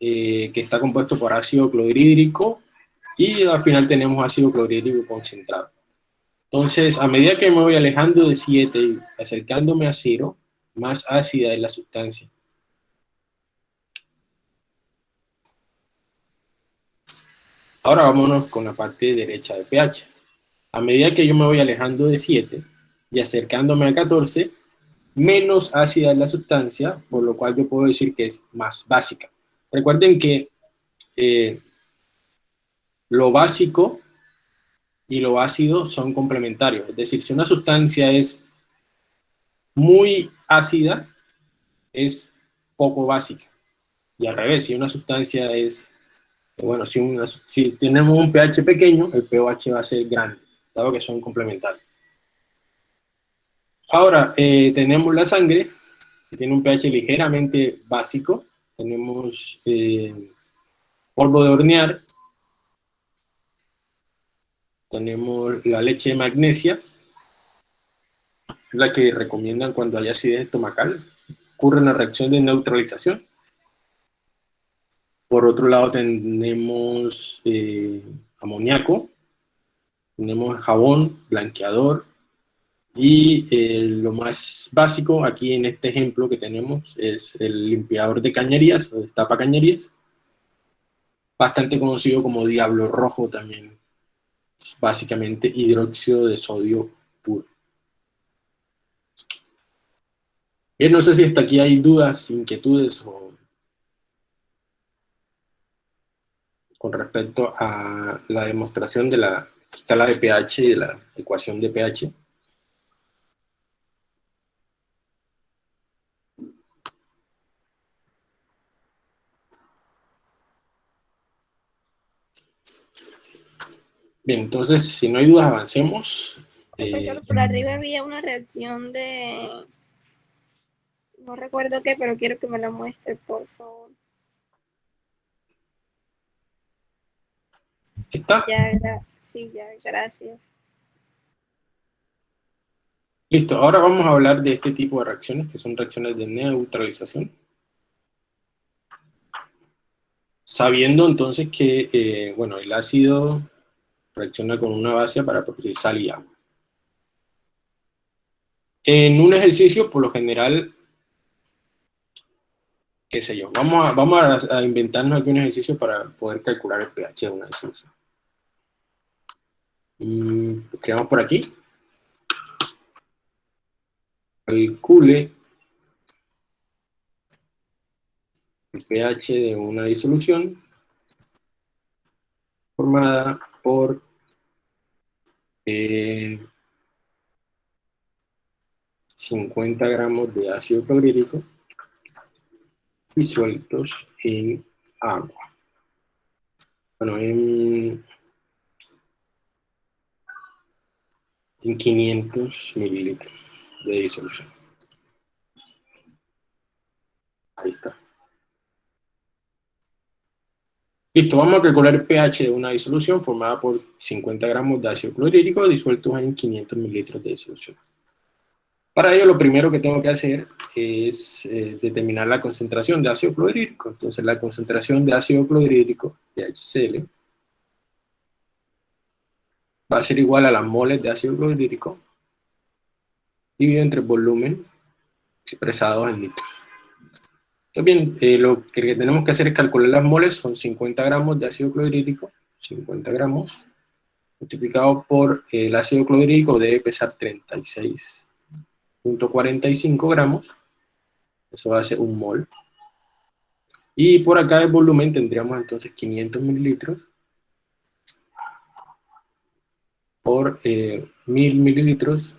eh, que está compuesto por ácido clorhídrico, y al final tenemos ácido clorhídrico concentrado. Entonces, a medida que me voy alejando de 7 y acercándome a 0, más ácida es la sustancia. Ahora vámonos con la parte derecha de pH. A medida que yo me voy alejando de 7 y acercándome a 14, menos ácida es la sustancia, por lo cual yo puedo decir que es más básica. Recuerden que eh, lo básico y lo ácido son complementarios. Es decir, si una sustancia es muy ácida, es poco básica. Y al revés, si una sustancia es bueno, si, tenemos un pH pequeño, el pOH va a ser grande, dado que son complementarios. Ahora, eh, tenemos la sangre, que tiene un pH ligeramente básico. Tenemos eh, polvo de hornear. tenemos la leche de magnesia, la que recomiendan cuando hay acidez estomacal. Ocurre una reacción de neutralización. Por otro lado tenemos eh, amoníaco, tenemos jabón, blanqueador, y eh, lo más básico aquí en este ejemplo que tenemos es el limpiador de cañerías, o de tapa cañerías, bastante conocido como diablo rojo también, básicamente hidróxido de sodio puro. Bien, no sé si hasta aquí hay dudas, inquietudes o con respecto a la demostración de la escala de pH y de la ecuación de pH. Bien, entonces, si no hay dudas, avancemos. Profesor, eh, por arriba había una reacción de... No recuerdo qué, pero quiero que me la muestre, por favor. ¿Está? Ya, sí, ya, gracias. Listo, ahora vamos a hablar de este tipo de reacciones, que son reacciones de neutralización. Sabiendo entonces que, eh, bueno, el ácido reacciona con una base para producir sal y agua. En un ejercicio, por lo general, qué sé yo, vamos a, vamos a, inventarnos aquí un ejercicio para poder calcular el pH de una disolución. Mm, creamos por aquí. Calcule el pH de una disolución formada por 50 eh, gramos de ácido clorhídrico disueltos en agua. Bueno, en, en 500 mililitros de disolución. Ahí está. Listo, vamos a calcular el pH de una disolución formada por 50 gramos de ácido clorhídrico disueltos en 500 mililitros de disolución. Para ello, lo primero que tengo que hacer es eh, determinar la concentración de ácido clorhídrico. Entonces, la concentración de ácido clorhídrico, de HCl, va a ser igual a las moles de ácido clorhídrico dividido entre volumen expresado en litros. Bien, eh, lo que tenemos que hacer es calcular las moles, son 50 gramos de ácido clorhídrico, 50 gramos, multiplicado por el ácido clorhídrico debe pesar 36.45 gramos, eso ser un mol. Y por acá el volumen tendríamos entonces 500 mililitros por eh, 1000 mililitros,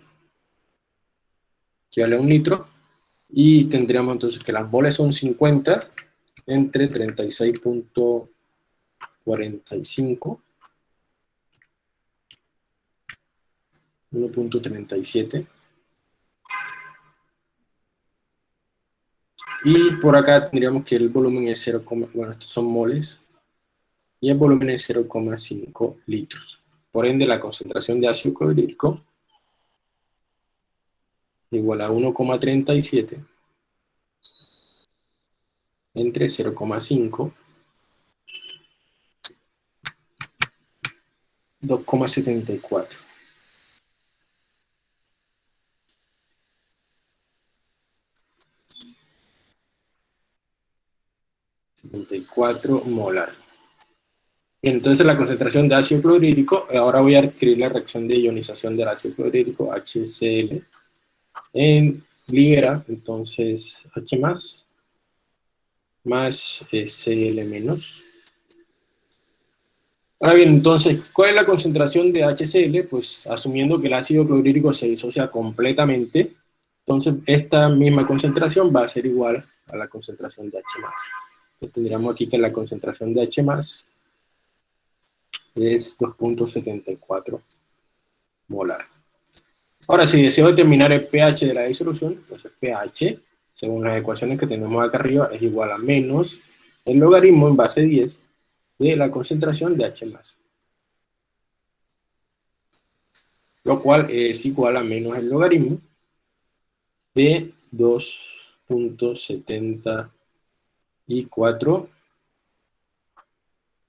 que vale un litro, y tendríamos entonces que las moles son 50 entre 36.45 1.37 y por acá tendríamos que el volumen es 0, bueno, estos son moles y el volumen es 0,5 litros. Por ende, la concentración de ácido clorhídrico igual a 1,37 entre 0,5 2,74 74 molar. Entonces la concentración de ácido clorhídrico, ahora voy a escribir la reacción de ionización del ácido clorhídrico, HCl, en libera, entonces H más, más Cl menos. Ahora bien, entonces, ¿cuál es la concentración de HCl? Pues asumiendo que el ácido clorhídrico se disocia completamente, entonces esta misma concentración va a ser igual a la concentración de H+. Entonces tendríamos aquí que la concentración de H+, es 2.74 molar. Ahora, si deseo determinar el pH de la disolución, entonces pH, según las ecuaciones que tenemos acá arriba, es igual a menos el logaritmo en base 10 de la concentración de H+. lo cual es igual a menos el logaritmo de 2.74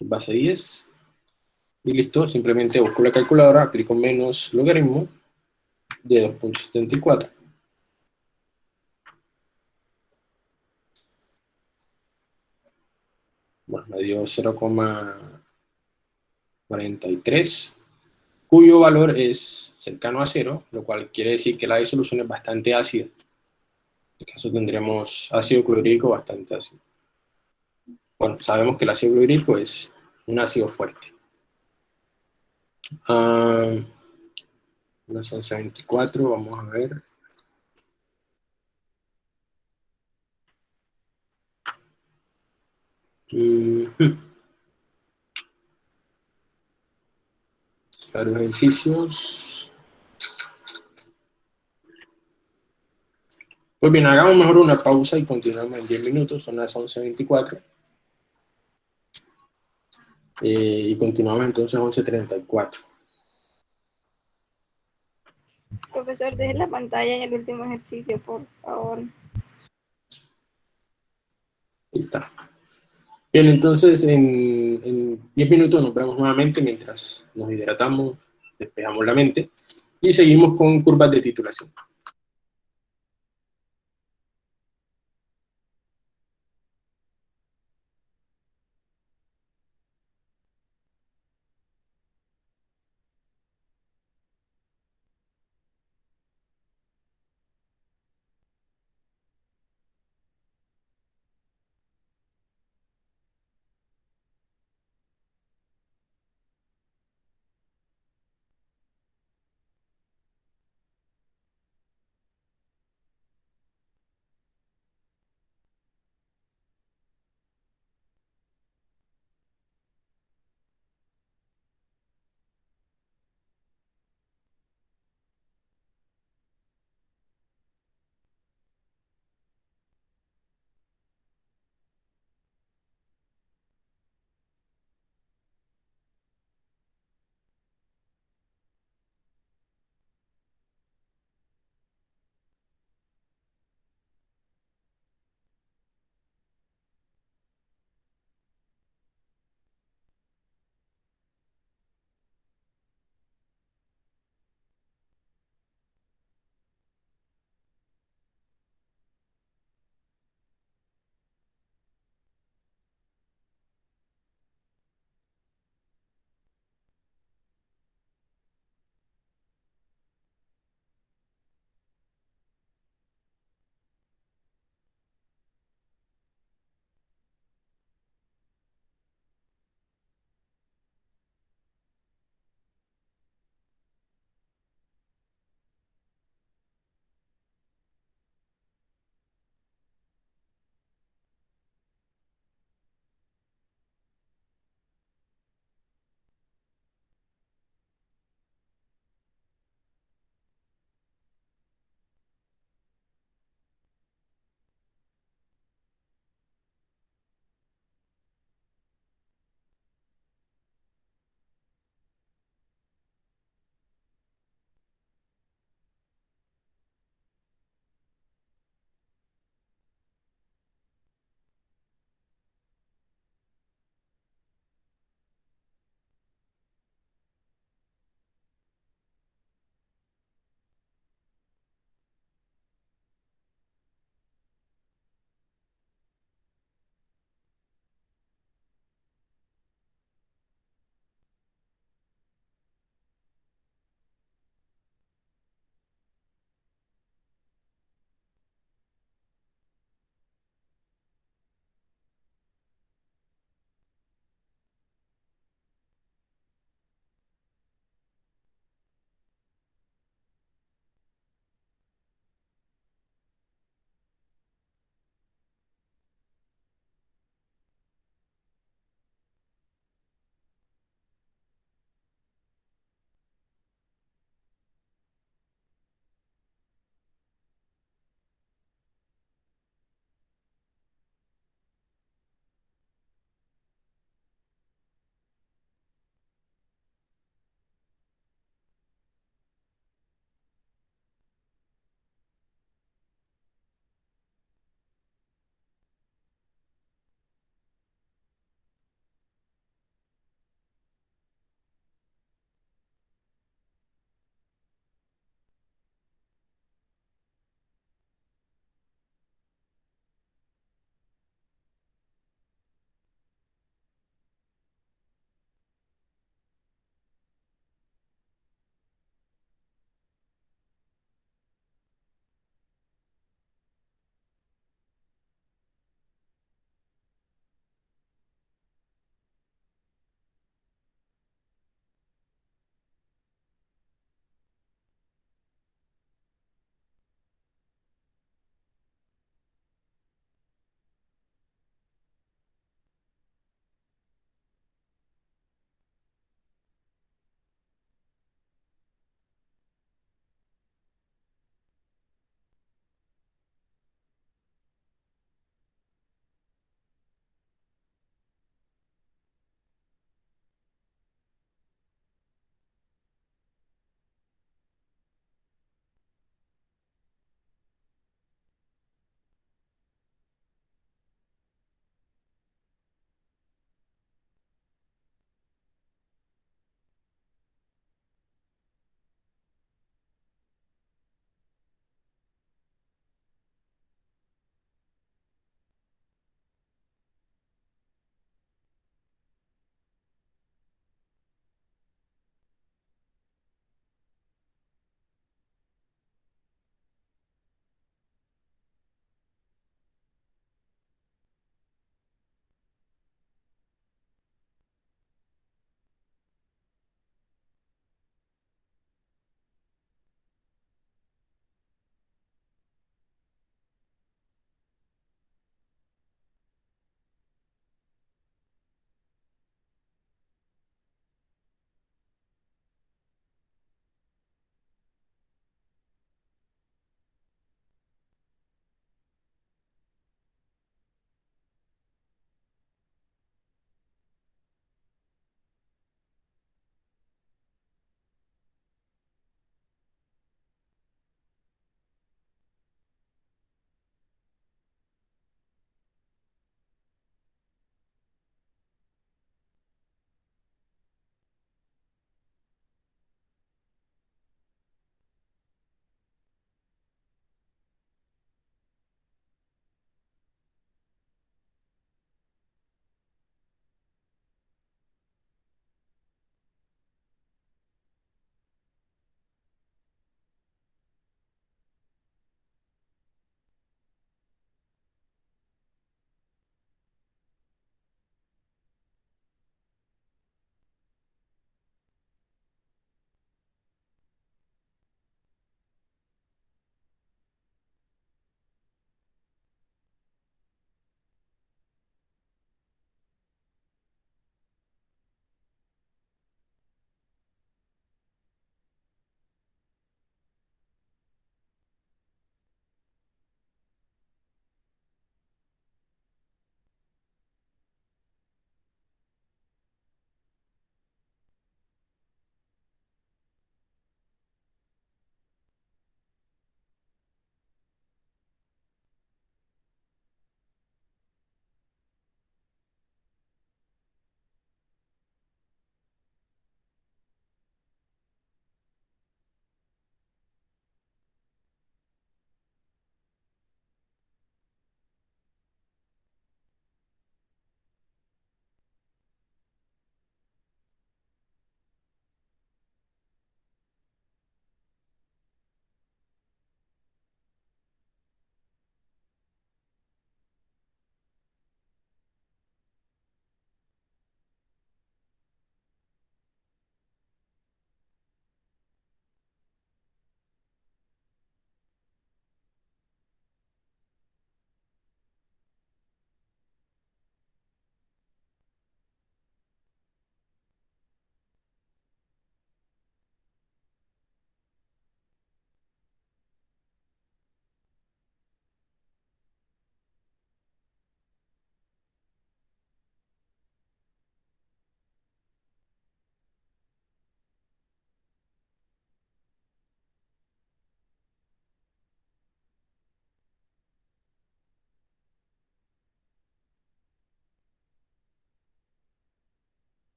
base 10 y listo, simplemente busco la calculadora, aplico menos logaritmo de 2.74 bueno, me dio 0,43 cuyo valor es cercano a cero, lo cual quiere decir que la disolución es bastante ácida. En este caso tendremos ácido clorhídrico bastante ácido. Bueno, sabemos que el ácido clorhídrico es un ácido fuerte. Uh, las 11.24, vamos a ver. Uh Varios ejercicios. Pues bien, hagamos mejor una pausa y continuamos en 10 minutos, son las 11.24. Eh, y continuamos entonces 11.34. Profesor, deje la pantalla en el último ejercicio, por favor. Ahí está. Bien, entonces en, 10 minutos nos vemos nuevamente mientras nos hidratamos, despejamos la mente y seguimos con curvas de titulación.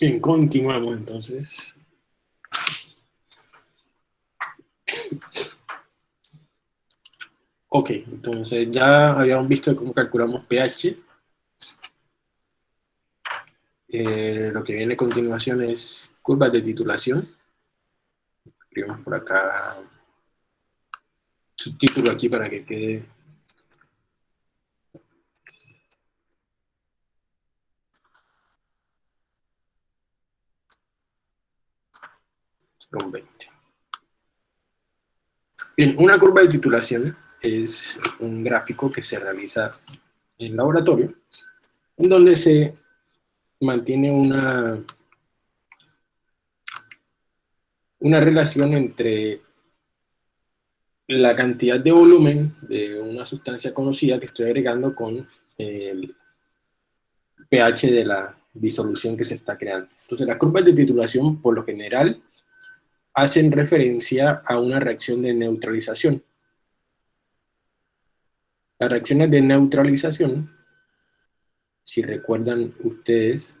Bien, continuamos entonces. Ok, entonces ya habíamos visto cómo calculamos pH. Eh, lo que viene a continuación es curvas de titulación. Escribimos por acá subtítulo aquí para que quede Son 20. Bien, una curva de titulación es un gráfico que se realiza en laboratorio, en donde se mantiene una, una relación entre la cantidad de volumen de una sustancia conocida que estoy agregando con el pH de la disolución que se está creando. Entonces, las curvas de titulación, por lo general, hacen referencia a una reacción de neutralización. Las reacciones de neutralización, si recuerdan ustedes,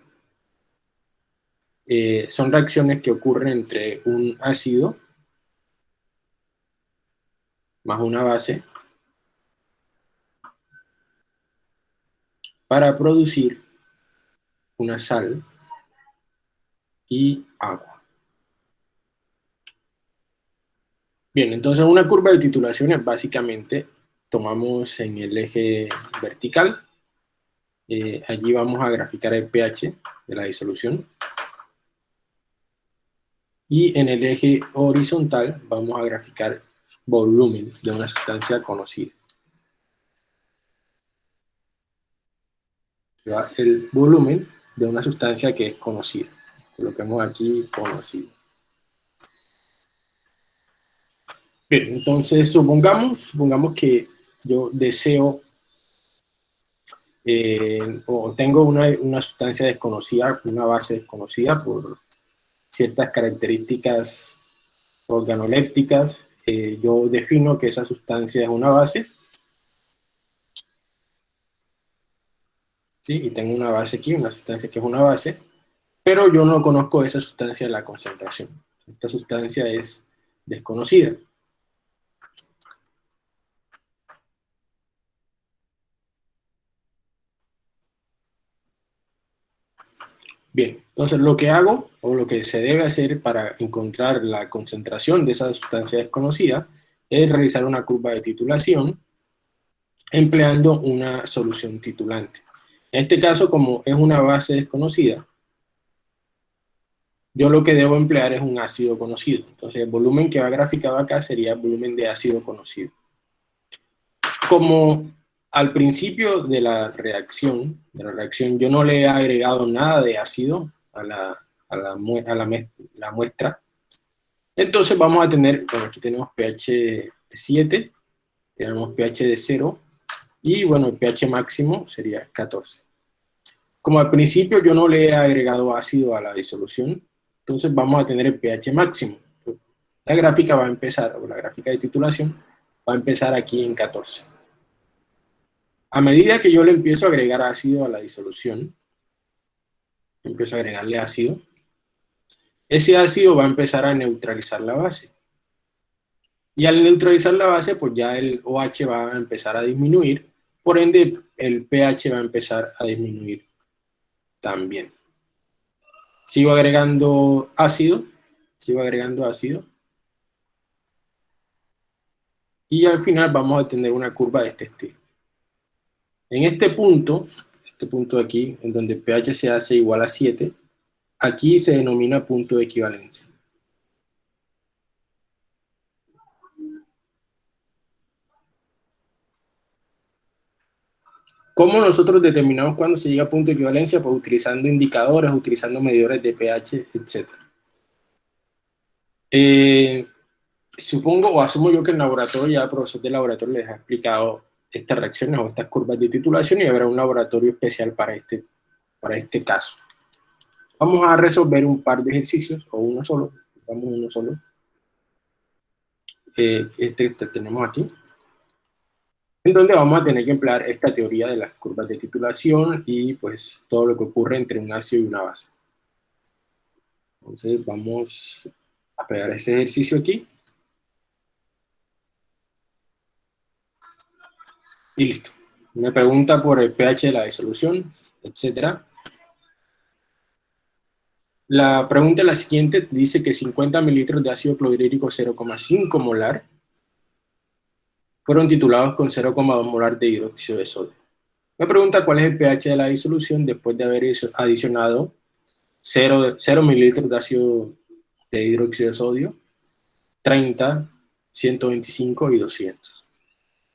eh, son reacciones que ocurren entre un ácido más una base para producir una sal y agua. Bien, entonces una curva de titulación es básicamente, tomamos en el eje vertical, eh, allí vamos a graficar el pH de la disolución, y en el eje horizontal vamos a graficar volumen de una sustancia conocida. El volumen de una sustancia que es conocida. Coloquemos aquí conocido. Bien, entonces supongamos, supongamos que yo deseo eh, o tengo una, una, sustancia desconocida, una base desconocida por ciertas características organolépticas. Eh, yo defino que esa sustancia es una base. ¿sí? Y tengo una base aquí, una sustancia que es una base, pero yo no conozco esa sustancia, la concentración. Esta sustancia es desconocida. Bien, entonces lo que hago, o lo que se debe hacer para encontrar la concentración de esa sustancia desconocida, es realizar una curva de titulación empleando una solución titulante. En este caso, como es una base desconocida, yo lo que debo emplear es un ácido conocido. Entonces el volumen que va graficado acá sería el volumen de ácido conocido. Como al principio de la reacción, de la reacción, yo no le he agregado nada de ácido a la, a la, la, muestra. Entonces vamos a tener, bueno, aquí tenemos pH de 7, tenemos pH de 0, y bueno, el pH máximo sería 14. Como al principio yo no le he agregado ácido a la disolución, entonces vamos a tener el pH máximo. La gráfica va a empezar, o la gráfica de titulación, va a empezar aquí en 14. A medida que yo le empiezo a agregar ácido a la disolución, empiezo a agregarle ácido, ese ácido va a empezar a neutralizar la base. Y al neutralizar la base, pues ya el OH va a empezar a disminuir, por ende el pH va a empezar a disminuir también. Sigo agregando ácido, sigo agregando ácido, y al final vamos a tener una curva de este estilo. En este punto, este punto de aquí, en donde pH se hace igual a 7, aquí se denomina punto de equivalencia. ¿Cómo nosotros determinamos cuándo se llega a punto de equivalencia? Pues utilizando indicadores, utilizando medidores de pH, etc. Eh, supongo o asumo yo que el laboratorio, ya el profesor de laboratorio les ha explicado estas reacciones o estas curvas de titulación y habrá un laboratorio especial para este, para este caso. Vamos a resolver un par de ejercicios, o uno solo, vamos uno solo. Eh, este, este tenemos aquí, en donde vamos a tener que emplear esta teoría de las curvas de titulación y pues todo lo que ocurre entre un ácido y una base. Entonces vamos a pegar ese ejercicio aquí. Y listo. Me pregunta por el pH de la disolución, etcétera. La pregunta es la siguiente, dice que 50 mililitros de ácido clorhídrico 0,5 molar fueron titulados con 0,2 molar de hidróxido de sodio. Me pregunta cuál es el pH de la disolución después de haber adicionado 0, 0 mililitros de ácido de hidróxido de sodio, 30, 125 y 200.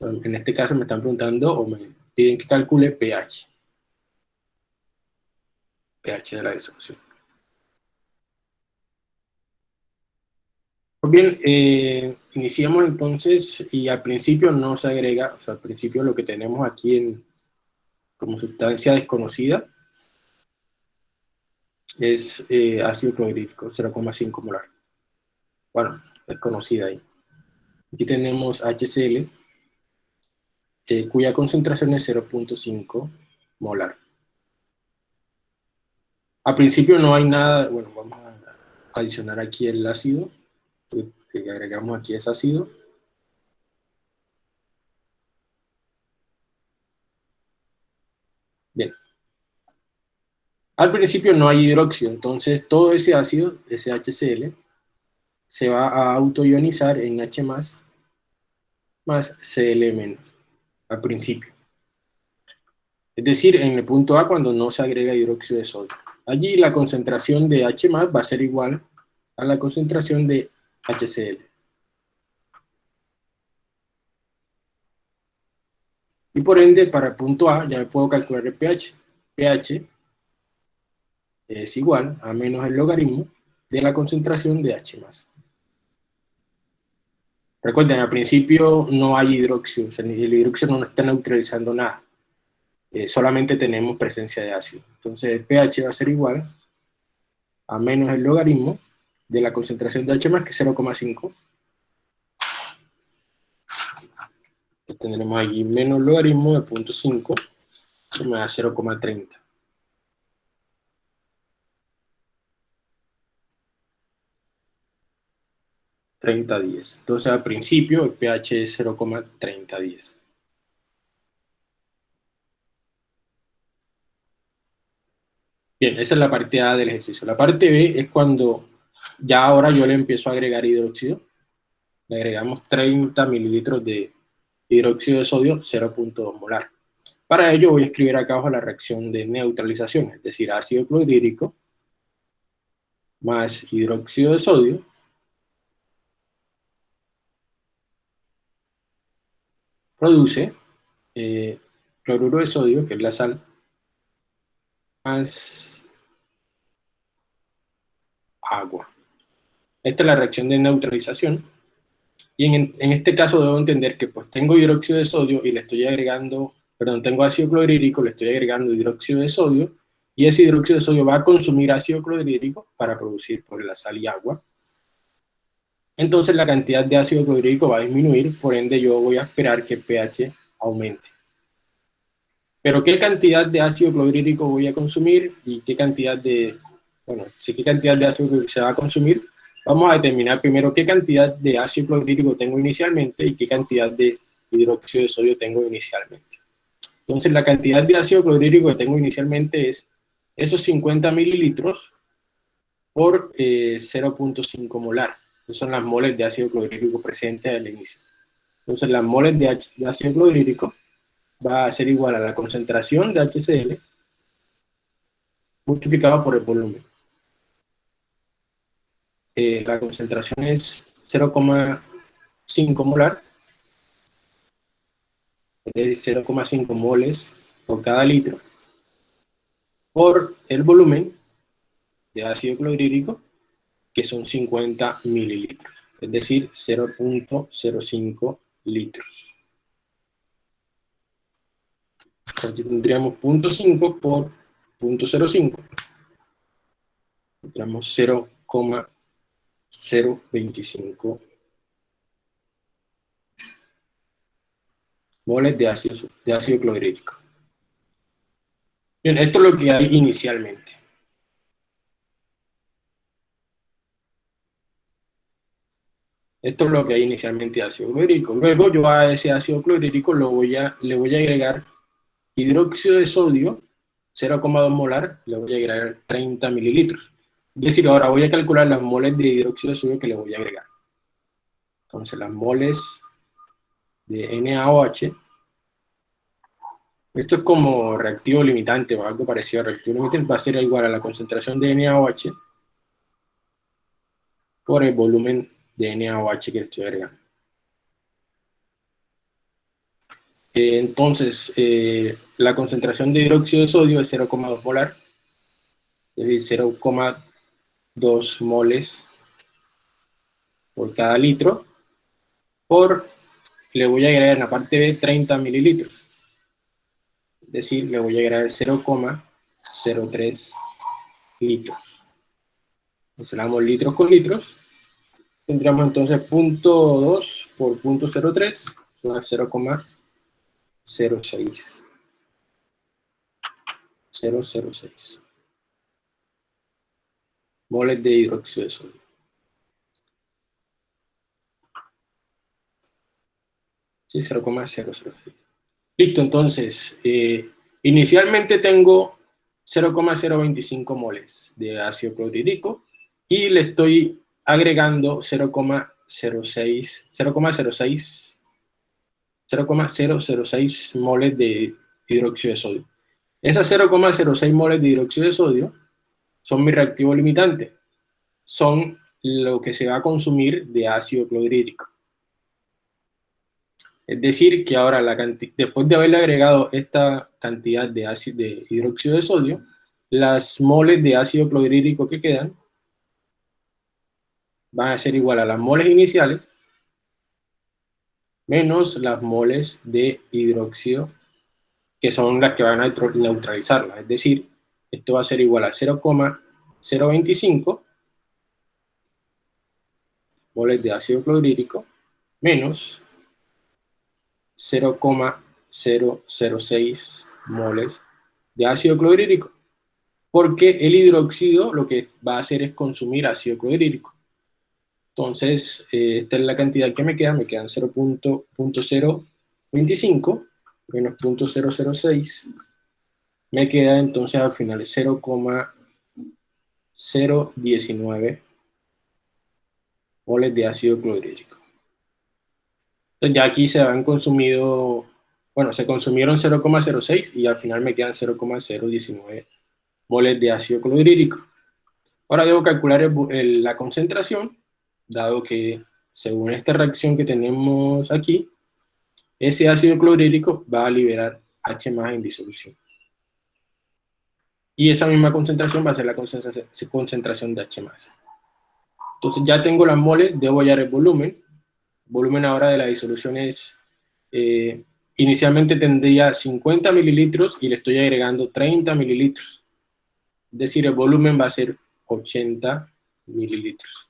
En este caso me están preguntando o me piden que calcule pH. pH de la disolución. Pues bien, eh, iniciamos entonces y al principio no se agrega, o sea, al principio lo que tenemos aquí en, como sustancia desconocida es eh, ácido clorhídrico, 0,5 molar. Bueno, desconocida ahí. Aquí tenemos HCl, eh, cuya concentración es 0.5 molar. Al principio no hay nada, bueno, vamos a adicionar aquí el ácido, que agregamos aquí es ácido. Bien. Al principio no hay hidróxido, entonces todo ese ácido, ese HCl, se va a autoionizar en H+, más Cl al principio. Es decir, en el punto A cuando no se agrega hidróxido de sodio. Allí la concentración de H+, va a ser igual a la concentración de HCl. Y por ende, para el punto A, ya puedo calcular el pH. pH es igual a menos el logaritmo de la concentración de H+. Recuerden, al principio no hay hidróxido, o sea, el hidróxido no está neutralizando nada. Eh, solamente tenemos presencia de ácido. Entonces el pH va a ser igual a menos el logaritmo de la concentración de H+, que es 0,5. Tendremos aquí menos logaritmo de 0.5, eso me da 0,30. ...3010. Entonces, al principio, el pH es 0,3010. Bien, esa es la parte A del ejercicio. La parte B es cuando ya ahora yo le empiezo a agregar hidróxido. Le agregamos 30 mililitros de hidróxido de sodio, 0.2 molar. Para ello voy a escribir acá abajo la reacción de neutralización, es decir, ácido clorhídrico más hidróxido de sodio produce eh, cloruro de sodio, que es la sal, más agua. Esta es la reacción de neutralización. Y en, este caso debo entender que pues tengo hidróxido de sodio y le estoy agregando, perdón, tengo ácido clorhídrico, le estoy agregando hidróxido de sodio, y ese hidróxido de sodio va a consumir ácido clorhídrico para producir pues, la sal y agua. Entonces la cantidad de ácido clorhídrico va a disminuir, por ende yo voy a esperar que el pH aumente. Pero ¿qué cantidad de ácido clorhídrico voy a consumir y qué cantidad de, bueno, si qué cantidad de ácido se va a consumir? Vamos a determinar primero qué cantidad de ácido clorhídrico tengo inicialmente y qué cantidad de hidróxido de sodio tengo inicialmente. Entonces la cantidad de ácido clorhídrico que tengo inicialmente es esos 50 mililitros por 0.5 eh, molar. Son las moles de ácido clorhídrico presentes al inicio. Entonces las moles de ácido clorhídrico va a ser igual a la concentración de HCl multiplicado por el volumen. Eh, la concentración es 0,5 molar, es 0,5 moles por cada litro, por el volumen de ácido clorhídrico, que son 50 mililitros, es decir, 0.05 litros. Aquí tendríamos 0.5 por 0.05. Tendríamos 0,5 0,25 moles de ácido, de ácido clorhídrico. Bien, esto es lo que hay inicialmente. Esto es lo que hay inicialmente ácido clorhídrico. Luego yo a ese ácido clorhídrico lo voy a, le voy a agregar hidróxido de sodio, 0,2 molar, le voy a agregar 30 mililitros. Es decir, ahora voy a calcular las moles de hidróxido de sodio que le voy a agregar. Entonces las moles de NaOH, esto es como reactivo limitante o algo parecido a reactivo limitante, va a ser igual a la concentración de NaOH por el volumen de NaOH que estoy agregando. Eh, entonces, eh, la concentración de hidróxido de sodio es 0,2 molar, es decir, 0,2 moles por cada litro, por, le voy a agregar en la parte de 30 mililitros, es decir, le voy a agregar 0,03 litros. Entonces, litros con litros, tendríamos entonces punto 2 por punto 03, son 0,06. 006 moles de hidróxido de sodio. Sí, 0,006. Listo, entonces, eh, inicialmente tengo 0,025 moles de ácido clorhídrico y le estoy agregando 0,06 0,06 0,006 moles de hidróxido de sodio. Esas 0,06 moles de hidróxido de sodio son mi reactivo limitante. Son lo que se va a consumir de ácido clorhídrico. Es decir, que ahora la después de haberle agregado esta cantidad de, ácido, de hidróxido de sodio, las moles de ácido clorhídrico que quedan van a ser igual a las moles iniciales menos las moles de hidróxido, que son las que van a neutralizarlas. Es decir, esto va a ser igual a 0,025 moles de ácido clorhídrico menos 0,006 moles de ácido clorhídrico, porque el hidróxido lo que va a hacer es consumir ácido clorhídrico. Entonces, eh, esta es la cantidad que me queda, me quedan 0.025 menos 0.006, me queda entonces al final 0,019 moles de ácido clorhídrico. Entonces ya aquí se han consumido, bueno, se consumieron 0,06 y al final me quedan 0,019 moles de ácido clorhídrico. Ahora debo calcular la concentración dado que según esta reacción que tenemos aquí, ese ácido clorhídrico va a liberar H en disolución. Y esa misma concentración va a ser la concentración de H Entonces ya tengo las moles, debo hallar el volumen. Volumen ahora de la disolución es, eh, inicialmente tendría 50 mililitros y le estoy agregando 30 mililitros. Es decir, el volumen va a ser 80 mililitros.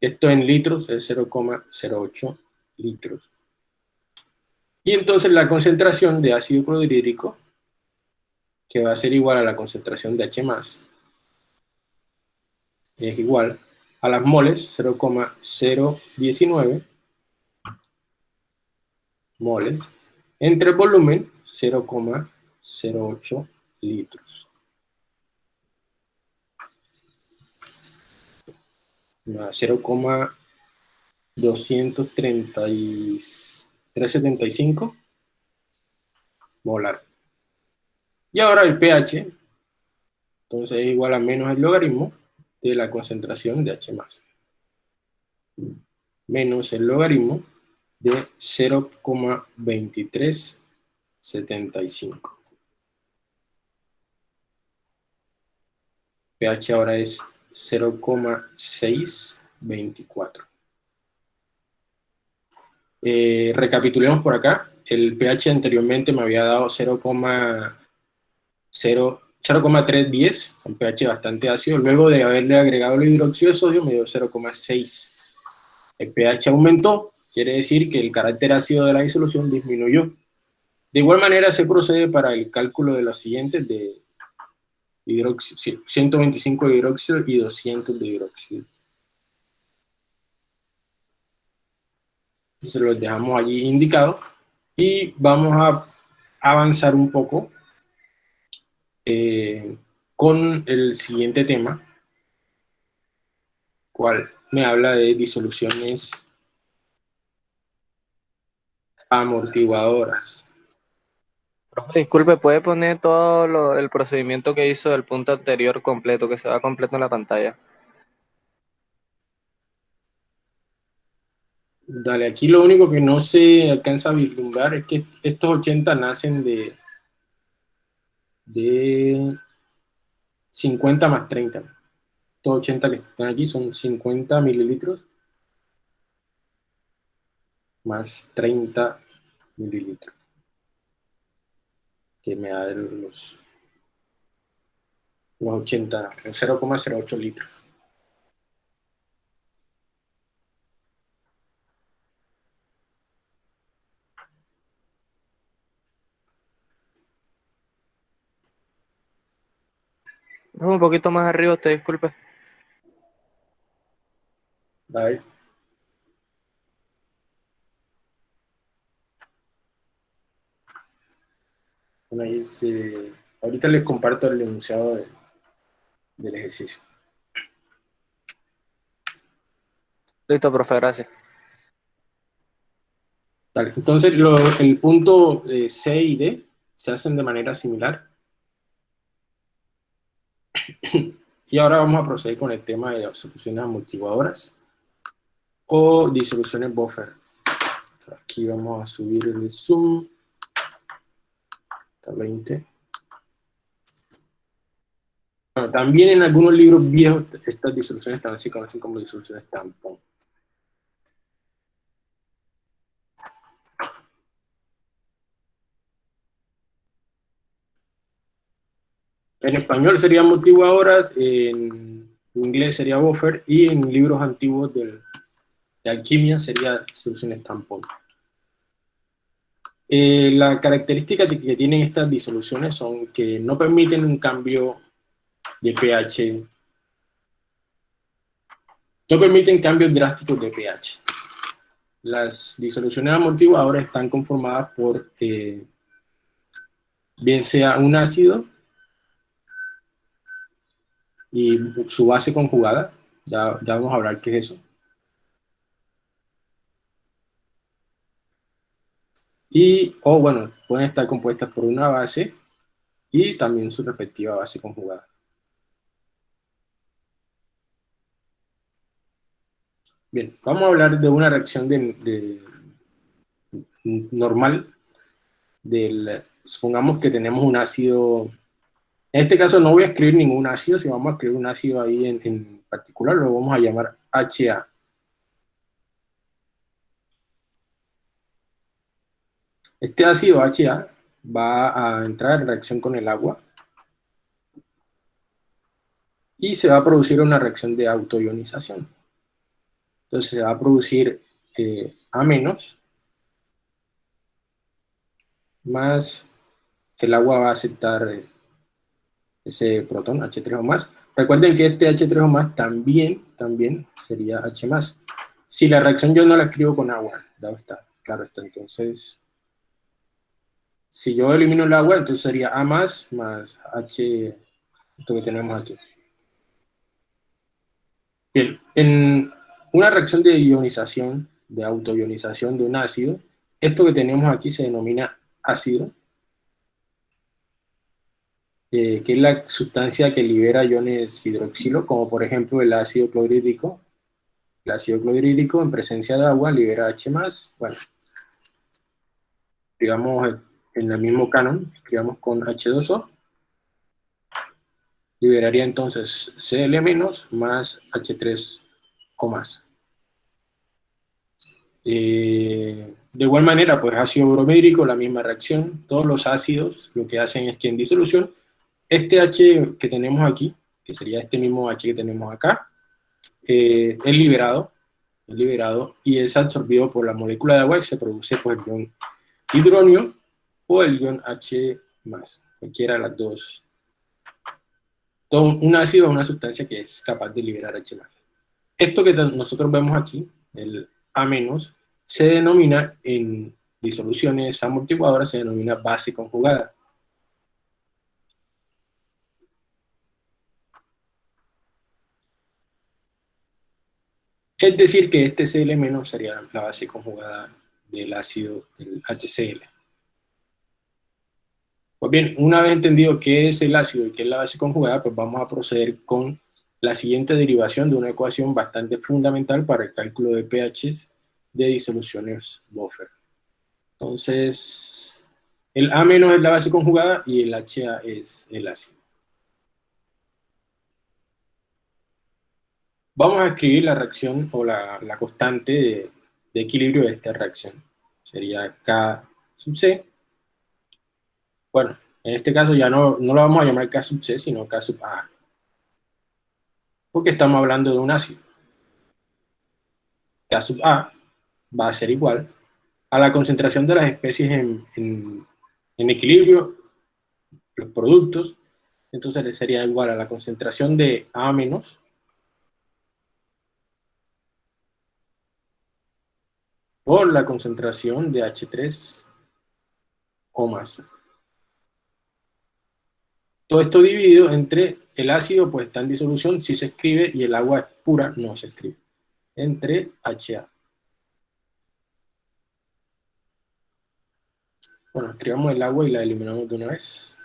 Esto en litros es 0,08 litros. Y entonces la concentración de ácido clorhídrico, que va a ser igual a la concentración de H+, es igual a las moles, 0,019 moles, entre el volumen, 0,08 litros. 0,23375 molar. Y ahora el pH, entonces es igual a menos el logaritmo de la concentración de H+. Menos el logaritmo de 0,2375. pH ahora es 0,624. Eh, recapitulemos por acá. El pH anteriormente me había dado 0,310, un pH bastante ácido. Luego de haberle agregado el hidróxido de sodio me dio 0,6. El pH aumentó, quiere decir que el carácter ácido de la disolución disminuyó. De igual manera se procede para el cálculo de los siguientes de 125 de hidróxido y 200 de hidróxido. Entonces los dejamos allí indicados y vamos a avanzar un poco eh, con el siguiente tema, cual me habla de disoluciones amortiguadoras. Disculpe, ¿puede poner todo el procedimiento que hizo del punto anterior completo, que se va completo en la pantalla? Dale, aquí lo único que no se alcanza a vislumbrar es que estos 80 nacen de, de 50 más 30. Estos 80 que están aquí son 50 mililitros más 30 mililitros. Que me da los, los 80, 0,08 litros. Un poquito más arriba, te disculpe. Vale. Bueno, ahí se... ahorita les comparto el enunciado del ejercicio. Listo, profe, gracias. Entonces, el punto eh, C y D se hacen de manera similar. (clears throat) y ahora vamos a proceder con el tema de soluciones amortiguadoras o disoluciones buffer. Aquí vamos a subir el zoom. Hasta 20. Bueno, también en algunos libros viejos estas disoluciones también se conocen como disoluciones tampón. En español sería amortiguadoras, en inglés sería buffer, y en libros antiguos de alquimia sería soluciones tampón. Eh, la característica que tienen estas disoluciones son que no permiten un cambio de pH, no permiten cambios drásticos de pH. Las disoluciones amortiguadoras están conformadas por, eh, bien sea un ácido, y su base conjugada, ya, ya vamos a hablar qué es eso. Y, o bueno, pueden estar compuestas por una base y también su respectiva base conjugada. Bien, vamos a hablar de una reacción de, normal del, supongamos que tenemos un ácido en este caso no voy a escribir ningún ácido, si vamos a escribir un ácido ahí en, particular, lo vamos a llamar HA. Este ácido HA va a entrar en reacción con el agua y se va a producir una reacción de autoionización. Entonces se va a producir eh, A menos más el agua va a aceptar ese protón, H3O más. Recuerden que este H3O más también, también sería H más. Si la reacción yo no la escribo con agua, dado está, claro está. Entonces, si yo elimino el agua, entonces sería A más más H, esto que tenemos aquí. Bien, en una reacción de ionización, de autoionización de un ácido, esto que tenemos aquí se denomina ácido, eh, que es la sustancia que libera iones hidroxilo, como por ejemplo el ácido clorhídrico. El ácido clorhídrico en presencia de agua libera H+, bueno, digamos en el mismo canon, escribamos con H2O, liberaría entonces Cl- más H3O más. Eh, de igual manera, pues ácido bromédrico, la misma reacción, todos los ácidos lo que hacen es que en disolución este H que tenemos aquí, que sería este mismo H que tenemos acá, eh, es liberado, es liberado y es absorbido por la molécula de agua y se produce por el ion hidronio o el ion H+, cualquiera de las dos. un ácido es una sustancia que es capaz de liberar H+. Esto que nosotros vemos aquí, el A-, se denomina en disoluciones amortiguadoras, se denomina base conjugada. Es decir, que este Cl- sería la base conjugada del ácido del HCl. Pues bien, una vez entendido qué es el ácido y qué es la base conjugada, pues vamos a proceder con la siguiente derivación de una ecuación bastante fundamental para el cálculo de pH de disoluciones buffer. Entonces, el A- es la base conjugada y el HA es el ácido. Vamos a escribir la reacción o la, constante de, de equilibrio de esta reacción. Sería K sub C bueno, en este caso ya no, no lo vamos a llamar K sub C, sino K sub A. Porque estamos hablando de un ácido. K sub A va a ser igual a la concentración de las especies en, equilibrio, los productos, entonces sería igual a la concentración de A menos por la concentración de H3 o más. Todo esto dividido entre el ácido, pues está en disolución, si se escribe, y el agua pura, no se escribe. Entre HA. Bueno, escribamos el agua y la eliminamos de una vez.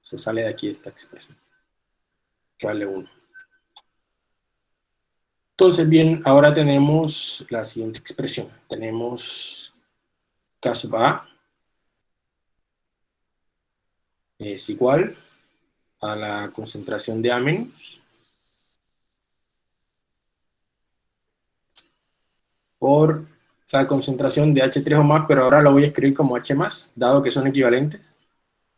Se sale de aquí esta expresión. Vale 1. Entonces, bien, ahora tenemos la siguiente expresión. Tenemos caso A es igual a la concentración de A menos por la concentración de H3 o más, pero ahora lo voy a escribir como H más, dado que son equivalentes.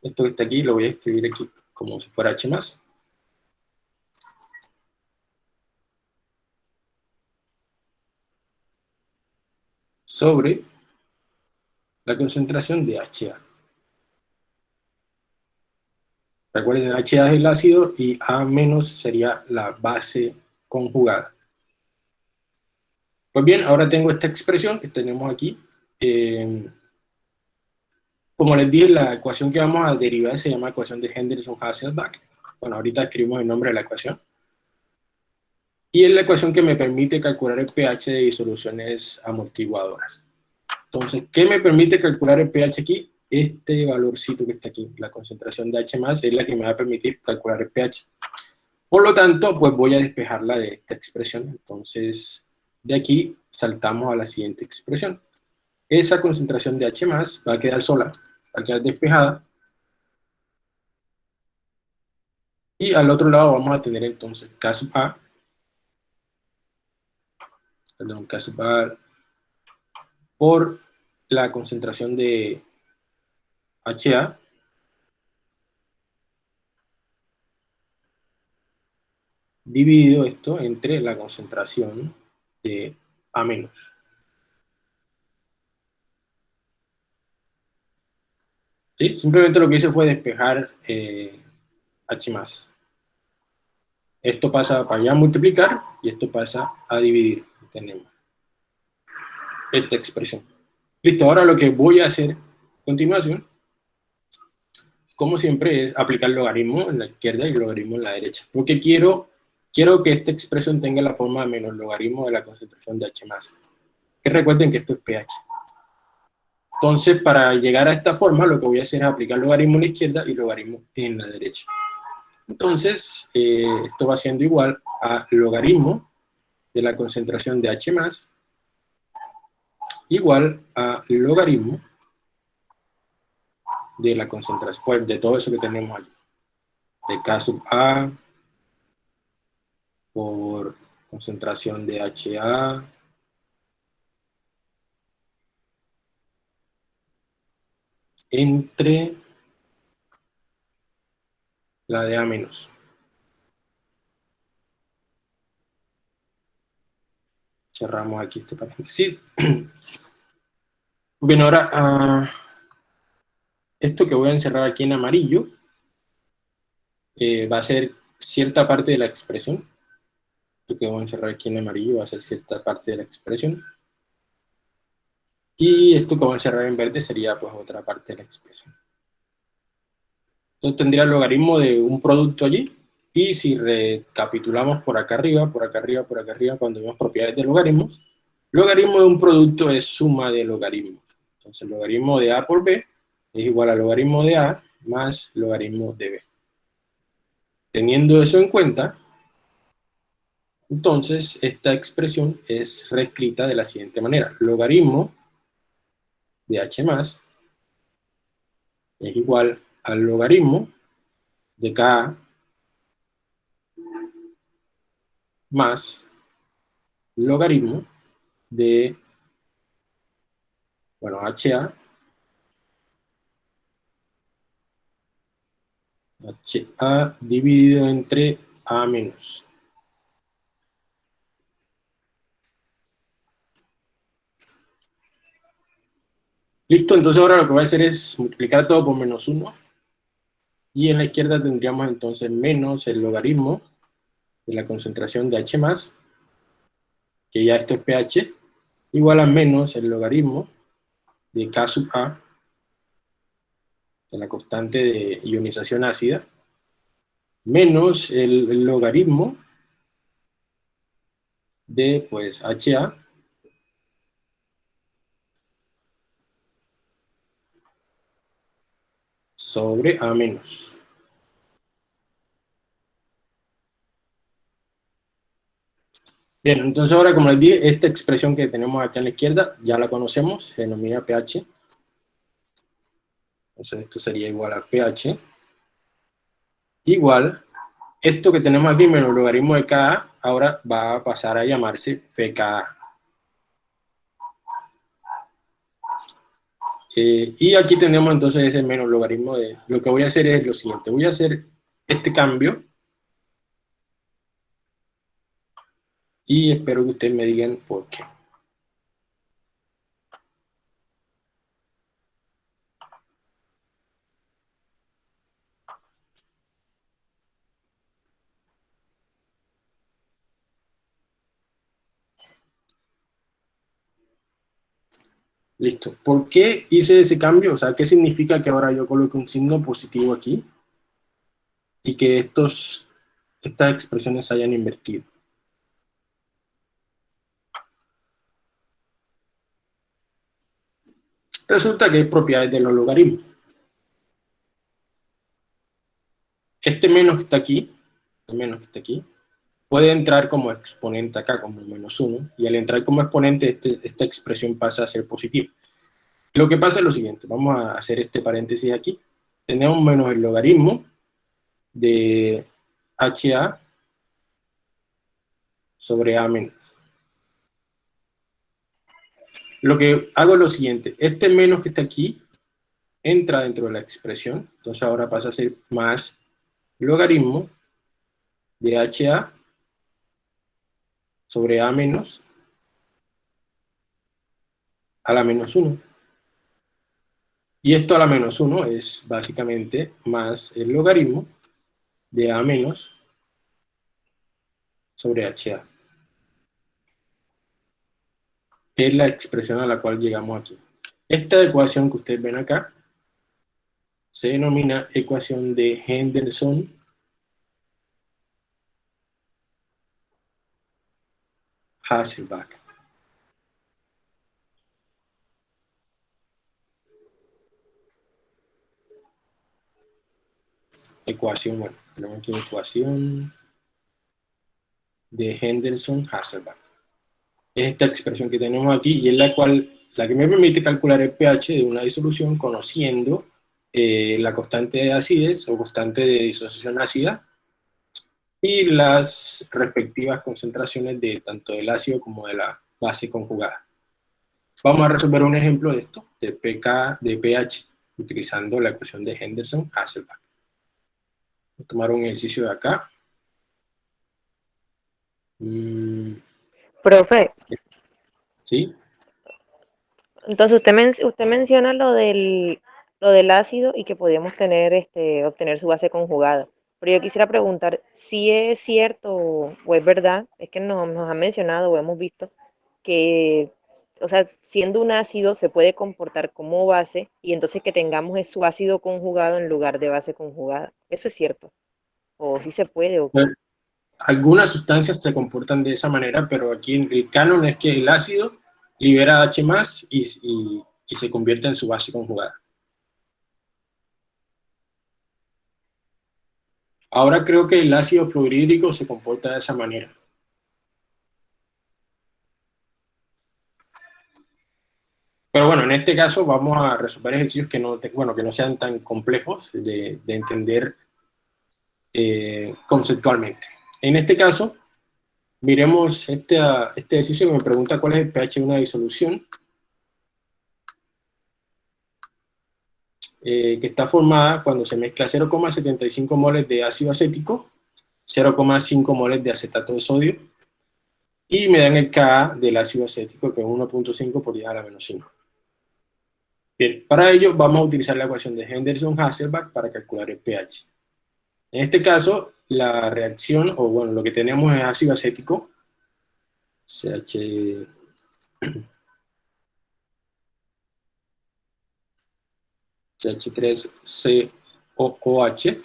Esto que está aquí lo voy a escribir aquí como si fuera H más. Sobre la concentración de HA. Recuerden, HA es el ácido y A- sería la base conjugada. Pues bien, ahora tengo esta expresión que tenemos aquí. Eh, como les dije, la ecuación que vamos a derivar se llama ecuación de Henderson-Hasselbalch. Bueno, ahorita escribimos el nombre de la ecuación. Y es la ecuación que me permite calcular el pH de disoluciones amortiguadoras. Entonces, ¿qué me permite calcular el pH aquí? Este valorcito que está aquí, la concentración de H+, es la que me va a permitir calcular el pH. Por lo tanto, pues voy a despejarla de esta expresión. Entonces, de aquí saltamos a la siguiente expresión. Esa concentración de H+, va a quedar sola, va a quedar despejada. Y al otro lado vamos a tener entonces K sub A, perdón, K sub A por la concentración de HA dividido esto entre la concentración de A. ¿Sí? Simplemente lo que hice fue despejar eh, H más. Esto pasa para ya multiplicar y esto pasa a dividir. Tenemos esta expresión. Listo, ahora lo que voy a hacer a continuación como siempre, es aplicar logaritmo en la izquierda y logaritmo en la derecha. Porque quiero, quiero que esta expresión tenga la forma de menos logaritmo de la concentración de H+. Que recuerden que esto es pH. Entonces, para llegar a esta forma, lo que voy a hacer es aplicar logaritmo en la izquierda y logaritmo en la derecha. Entonces, eh, esto va siendo igual a logaritmo de la concentración de H+, igual a logaritmo de la concentración, pues de todo eso que tenemos allí. De K sub A por concentración de HA entre la de A menos. Cerramos aquí este paréntesis. (clears throat) Bien, ahora... Uh, esto que voy a encerrar aquí en amarillo eh, va a ser cierta parte de la expresión. Esto que vamos a encerrar aquí en amarillo va a ser cierta parte de la expresión. Y esto que vamos a encerrar en verde sería pues otra parte de la expresión. Entonces tendría el logaritmo de un producto allí, y si recapitulamos por acá arriba, por acá arriba, por acá arriba, cuando vemos propiedades de logaritmos, logaritmo de un producto es suma de logaritmos. Entonces, logaritmo de A por B es igual al logaritmo de A más logaritmo de B. Teniendo eso en cuenta, entonces esta expresión es reescrita de la siguiente manera. Logaritmo de h más es igual al logaritmo de k más logaritmo de, bueno, HA, HA dividido entre A menos. Listo, entonces ahora lo que voy a hacer es multiplicar todo por menos 1. Y en la izquierda tendríamos entonces menos el logaritmo de la concentración de H+, que ya esto es pH, igual a menos el logaritmo de K sub A, de la constante de ionización ácida, menos el, logaritmo de pues HA sobre A menos. Bien, entonces ahora como les dije, esta expresión que tenemos aquí a la izquierda ya la conocemos, se denomina pH. Entonces esto sería igual a pH. Igual, esto que tenemos aquí menos logaritmo de Ka, ahora va a pasar a llamarse pKa. Eh, y aquí tenemos entonces ese menos logaritmo de... Lo que voy a hacer es lo siguiente, voy a hacer este cambio y espero que ustedes me digan por qué. Listo. ¿Por qué hice ese cambio? O sea, ¿qué significa que ahora yo coloque un signo positivo aquí? Y que estos, estas expresiones se hayan invertido. Resulta que hay propiedades de los logaritmos. Este menos que está aquí, el menos que está aquí, puede entrar como exponente acá, como menos 1, y al entrar como exponente, este, esta expresión pasa a ser positiva. Lo que pasa es lo siguiente, vamos a hacer este paréntesis aquí. Tenemos menos el logaritmo de HA sobre A menos. Lo que hago es lo siguiente, este menos que está aquí entra dentro de la expresión, entonces ahora pasa a ser más logaritmo de HA sobre A menos a la menos 1. Y esto a la menos 1 es básicamente más el logaritmo de A menos sobre HA es la expresión a la cual llegamos aquí. Esta ecuación que ustedes ven acá se denomina ecuación de Henderson Hasselbalch. Ecuación, bueno, tenemos aquí ecuación de Henderson Hasselbalch es esta expresión que tenemos aquí y es la cual la que me permite calcular el pH de una disolución conociendo eh, la constante de acidez o constante de disociación ácida y las respectivas concentraciones de tanto del ácido como de la base conjugada. Vamos a resolver un ejemplo de esto, de, pK, de pH, utilizando la ecuación de Henderson-Hasselbalch. Voy a tomar un ejercicio de acá. Mm. Profe. Sí. Entonces usted, usted menciona lo del, lo del ácido y que podíamos tener, este, obtener su base conjugada. Pero yo quisiera preguntar si es cierto o es verdad, es que nos, nos han mencionado o hemos visto que, o sea, siendo un ácido se puede comportar como base y entonces que tengamos su ácido conjugado en lugar de base conjugada. ¿Eso es cierto? ¿O si se puede? O... Bueno, algunas sustancias se comportan de esa manera, pero aquí en el canon es que el ácido libera H y, y, y se convierte en su base conjugada. Ahora creo que el ácido fluorhídrico se comporta de esa manera. Pero bueno, en este caso vamos a resolver ejercicios que no, bueno, que no sean tan complejos de, de entender eh, conceptualmente. En este caso, miremos este, este ejercicio que me pregunta cuál es el pH de una disolución eh, que está formada cuando se mezcla 0,75 moles de ácido acético, 0,5 moles de acetato de sodio, y me dan el Ka del ácido acético, que es 1.5 por 10 a la menos 5. Bien, para ello vamos a utilizar la ecuación de Henderson-Hasselbalch para calcular el pH. En este caso, la reacción, o bueno, lo que tenemos es ácido acético, CH... CH3COOH,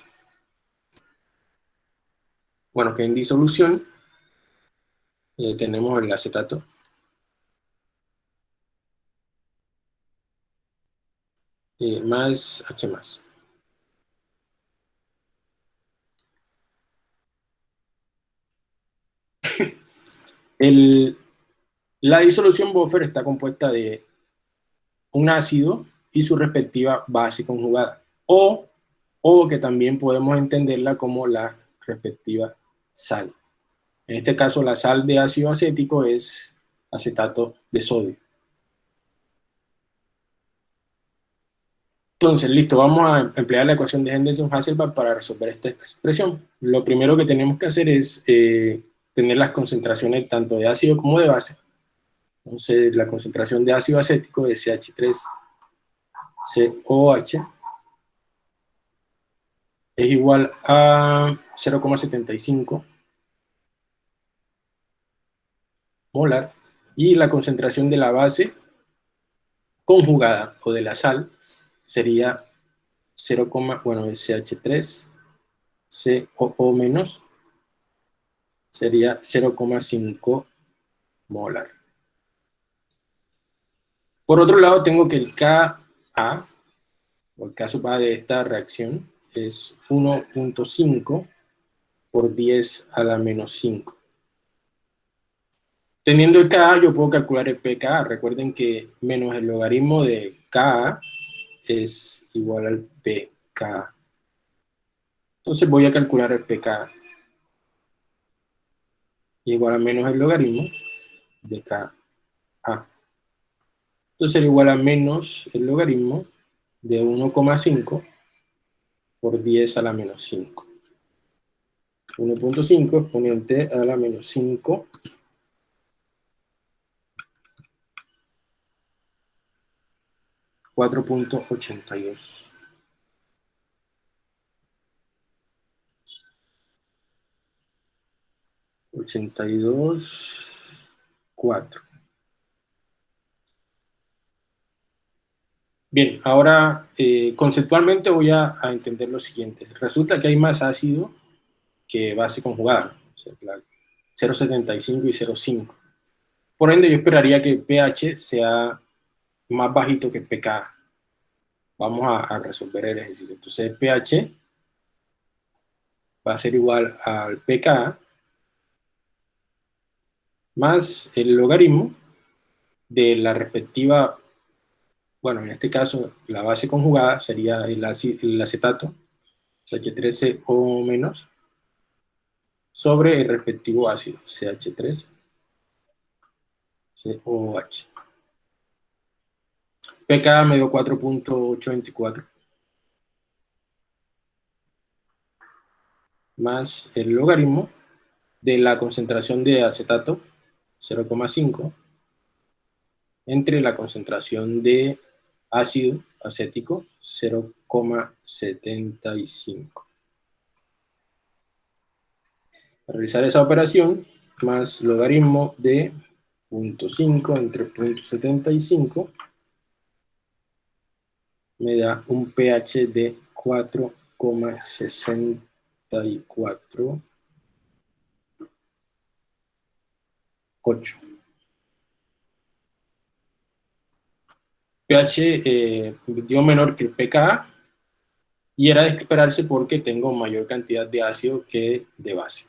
bueno, que en disolución eh, tenemos el acetato eh, más H más. (laughs) El, la disolución buffer está compuesta de un ácido y su respectiva base conjugada, o, o que también podemos entenderla como la respectiva sal. En este caso, la sal de ácido acético es acetato de sodio. Entonces, listo, vamos a emplear la ecuación de Henderson-Hasselbalch para resolver esta expresión. Lo primero que tenemos que hacer es eh, tener las concentraciones tanto de ácido como de base. Entonces, la concentración de ácido acético es CH3COH es igual a 0,75 molar y la concentración de la base conjugada o de la sal sería 0, bueno, CH3, COO menos, sería 0,5 molar. Por otro lado, tengo que el Ka, o el caso de esta reacción, es 1.5 por 10 a la menos 5. Teniendo el Ka, yo puedo calcular el pKa. Recuerden que menos el logaritmo de Ka es igual al pK. Entonces voy a calcular el pK igual a menos el logaritmo de Ka. Entonces sería igual a menos el logaritmo de 1,5 por 10 a la menos 5. 1.5 exponente a la menos 5 4.82. Ochenta y dos, cuatro. Bien, ahora eh, conceptualmente voy a, entender lo siguiente. Resulta que hay más ácido que base conjugada, 0,75 y 0,5. Por ende, yo esperaría que el pH sea más bajito que pK. Vamos a, resolver el ejercicio. Entonces el pH va a ser igual al pK más el logaritmo de la respectiva, bueno, en este caso la base conjugada sería el, acetato, CH3CO menos, sobre el respectivo ácido, CH3COH. PK me dio 4.824. Más el logaritmo de la concentración de acetato, 0,5, entre la concentración de ácido acético, 0,75. realizar esa operación, más logaritmo de 0.5 entre 0.75, me da un pH de 4,64 8. pH eh, menor que el pKa y era de esperarse porque tengo mayor cantidad de ácido que de base.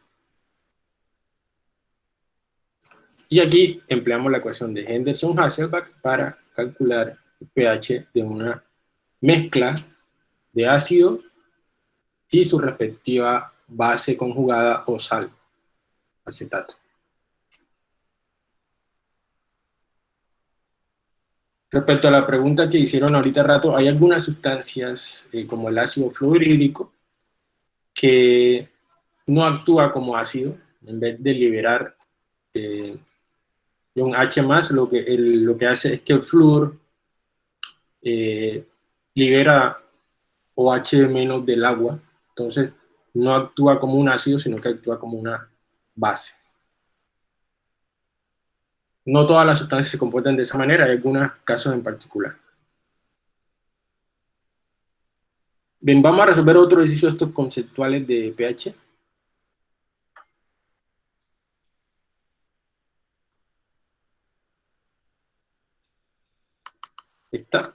Y aquí empleamos la ecuación de Henderson-Hasselbalch para calcular el pH de una mezcla de ácido y su respectiva base conjugada o sal, acetato. Respecto a la pregunta que hicieron ahorita rato, hay algunas sustancias, eh, como el ácido fluorhídrico, que no actúa como ácido, en vez de liberar eh, un H+, lo que, lo que hace es que el flúor eh, libera OH del agua, entonces no actúa como un ácido, sino que actúa como una base. No todas las sustancias se comportan de esa manera, hay algunos casos en particular. Bien, vamos a resolver otro ejercicio de estos conceptuales de pH. Está.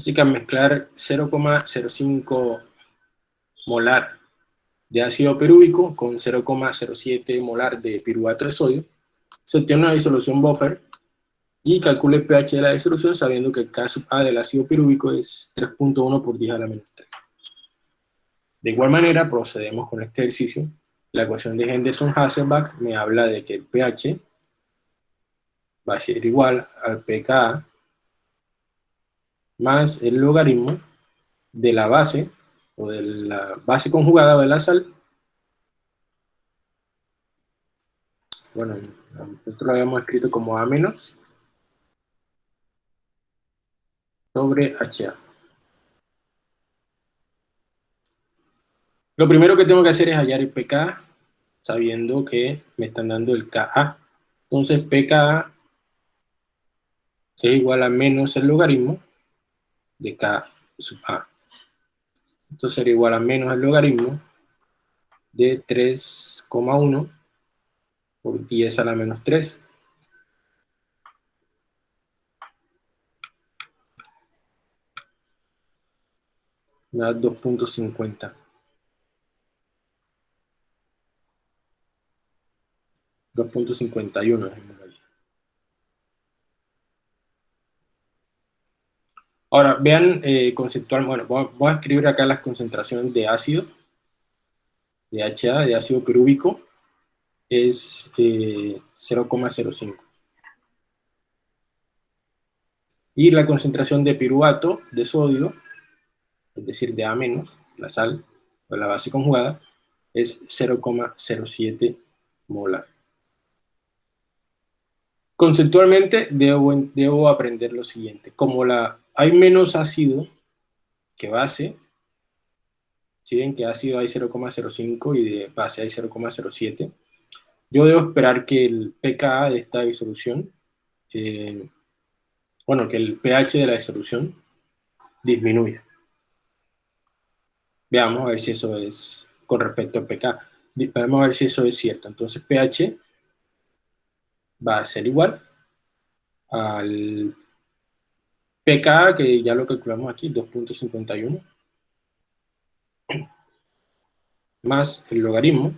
Así que al mezclar 0,05 molar de ácido pirúvico con 0,07 molar de piruvato de sodio, se obtiene una disolución buffer y calcule el pH de la disolución sabiendo que el K sub A del ácido pirúvico es 3.1 por 10 a la menos 3. De igual manera, procedemos con este ejercicio. La ecuación de Henderson-Hasselbalch me habla de que el pH va a ser igual al pKa más el logaritmo de la base, o de la base conjugada de la sal, bueno, nosotros lo habíamos escrito como A menos, sobre HA. Lo primero que tengo que hacer es hallar el pK, sabiendo que me están dando el Ka. Entonces pKa es igual a menos el logaritmo de K sub A. Esto sería igual a menos el logaritmo de 3,1 por 10 a la menos 3. Me da 2.50. 2.51 es Ahora, vean eh, conceptual, bueno, voy a, escribir acá las concentraciones de ácido, de HA, de ácido pirúvico, es 0,05. Eh, y la concentración de piruvato de sodio, es decir, de A la sal, o la base conjugada, es 0,07 molar. Conceptualmente debo, debo aprender lo siguiente. Como la hay menos ácido que base. Si ven que ácido hay 0,05 y de base hay 0,07. Yo debo esperar que el pKa de esta disolución, eh, bueno, que el pH de la disolución disminuya. Veamos a ver si eso es con respecto al pK. Vamos a ver si eso es cierto. Entonces pH va a ser igual al pK, que ya lo calculamos aquí, 2.51, más el logaritmo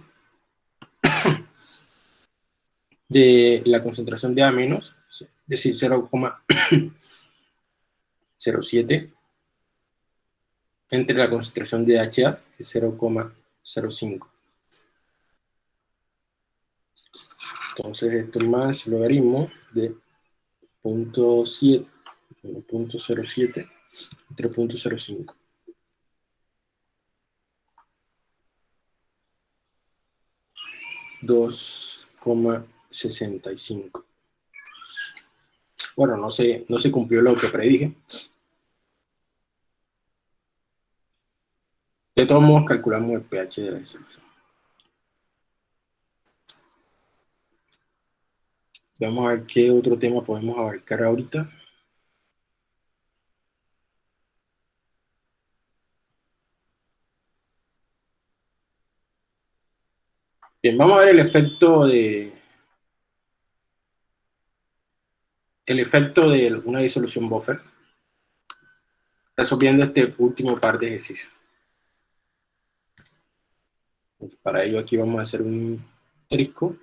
(coughs) de la concentración de A menos, es decir, 0,07, (coughs) entre la concentración de HA, que es 0,05. Entonces esto más logaritmo de 0.7 1.07 3.05. Dos 65. Bueno, no se, no se cumplió lo que predije. De todos modos, calculamos el pH de la disolución. Vamos a ver qué otro tema podemos abarcar ahorita. Bien, vamos a ver el efecto de el efecto de una disolución buffer resolviendo este último par de ejercicios. para ello aquí vamos a hacer un trisco.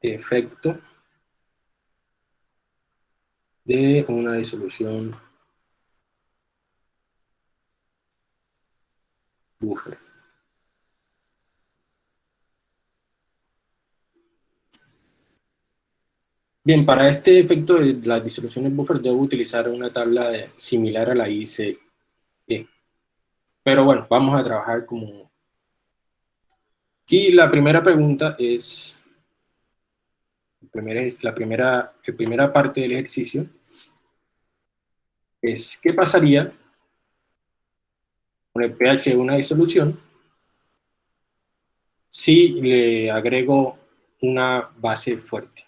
Efecto de una disolución buffer. Bien, para este efecto de las disoluciones buffer debo utilizar una tabla similar a la ICE. Pero bueno, vamos a trabajar como... Y la primera pregunta es... La primera, la primera parte del ejercicio es ¿qué pasaría con el pH de una disolución si le agrego una base fuerte?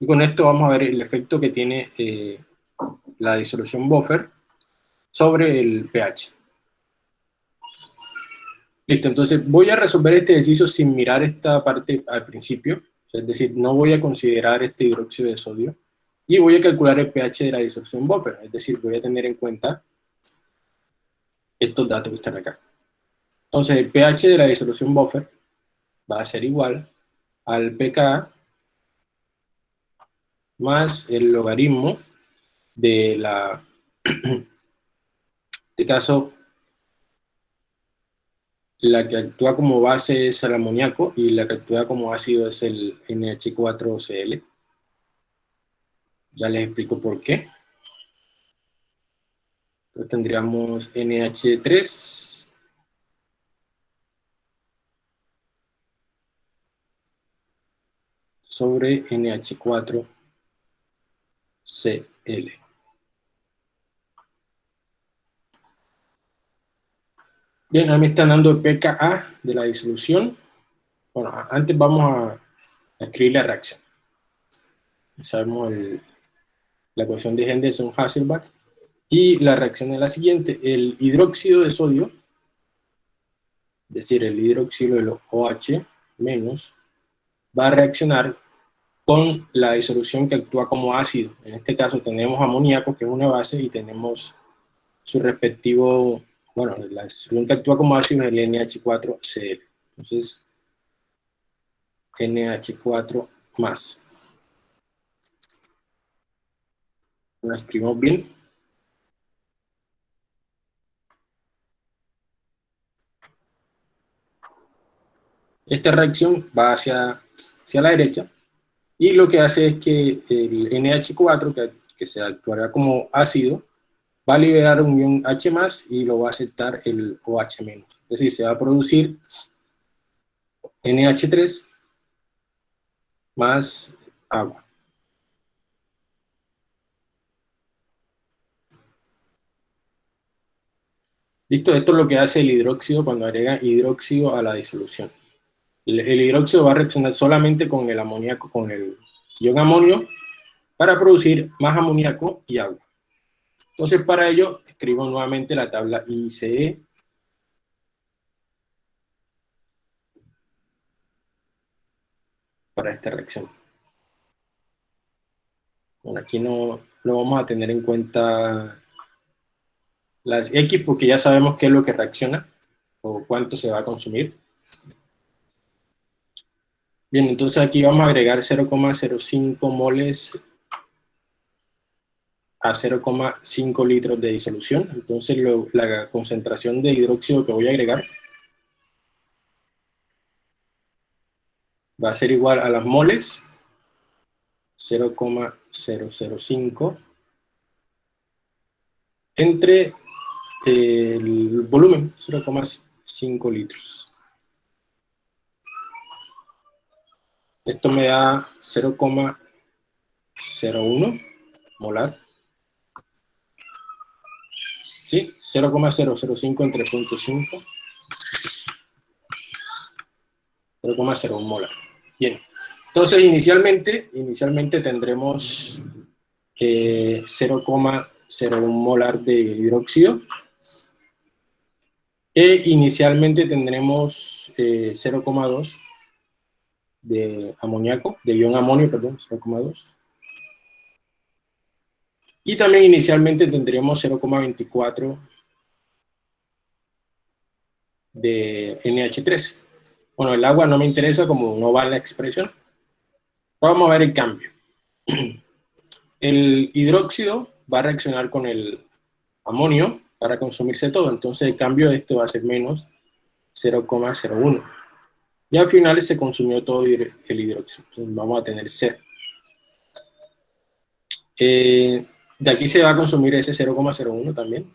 Y con esto vamos a ver el efecto que tiene eh, la disolución buffer sobre el pH. Listo, entonces voy a resolver este ejercicio sin mirar esta parte al principio, es decir, no voy a considerar este hidróxido de sodio, y voy a calcular el pH de la disolución buffer, es decir, voy a tener en cuenta estos datos que están acá. Entonces el pH de la disolución buffer va a ser igual al pKa más el logaritmo de la, (clears throat) en este caso, la que actúa como base es el amoníaco y la que actúa como ácido es el NH4Cl. Ya les explico por qué. Entonces tendríamos NH3 sobre NH4 CL. Bien, ahí me están dando el pKa de la disolución. Bueno, antes vamos a, escribir la reacción. Sabemos la ecuación de Henderson-Hasselbalch. Y la reacción es la siguiente. El hidróxido de sodio, es decir, el hidróxido de los OH menos, va a reaccionar con la disolución que actúa como ácido. En este caso tenemos amoníaco, que es una base, y tenemos su respectivo, bueno, la disolución que actúa como ácido es el NH4Cl. Entonces, NH4 más. La escribimos bien. Esta reacción va hacia, hacia la derecha, y lo que hace es que el NH4, que, que se actuará como ácido, va a liberar un ion H+, y lo va a aceptar el OH-. Es decir, se va a producir NH3 más agua. Listo, esto es lo que hace el hidróxido cuando agrega hidróxido a la disolución. El, hidróxido va a reaccionar solamente con el amoníaco, con el ion amonio, para producir más amoníaco y agua. Entonces, para ello, escribo nuevamente la tabla ICE. Para esta reacción. Bueno, aquí no, no vamos a tener en cuenta las X porque ya sabemos qué es lo que reacciona o cuánto se va a consumir. Bien, entonces aquí vamos a agregar 0,05 moles a 0,5 litros de disolución. Entonces la concentración de hidróxido que voy a agregar va a ser igual a las moles 0,005 entre el volumen, 0,5 litros. Esto me da 0,01 molar. ¿Sí? 0,005 entre 0.5. 0,01 molar. Bien. Entonces, inicialmente, inicialmente tendremos eh, 0,01 molar de hidróxido. E inicialmente tendremos 0,2 eh, de amoníaco, de ion amonio, perdón, 0,2. Y también inicialmente tendríamos 0,24 de NH3. Bueno, el agua no me interesa como no va la expresión. Vamos a ver el cambio. (clears throat) El hidróxido va a reaccionar con el amonio para consumirse todo. Entonces el cambio de esto va a ser menos 0,01. Y al final se consumió todo el hidróxido. Entonces vamos a tener 0. Eh, de aquí se va a consumir ese 0,01 también.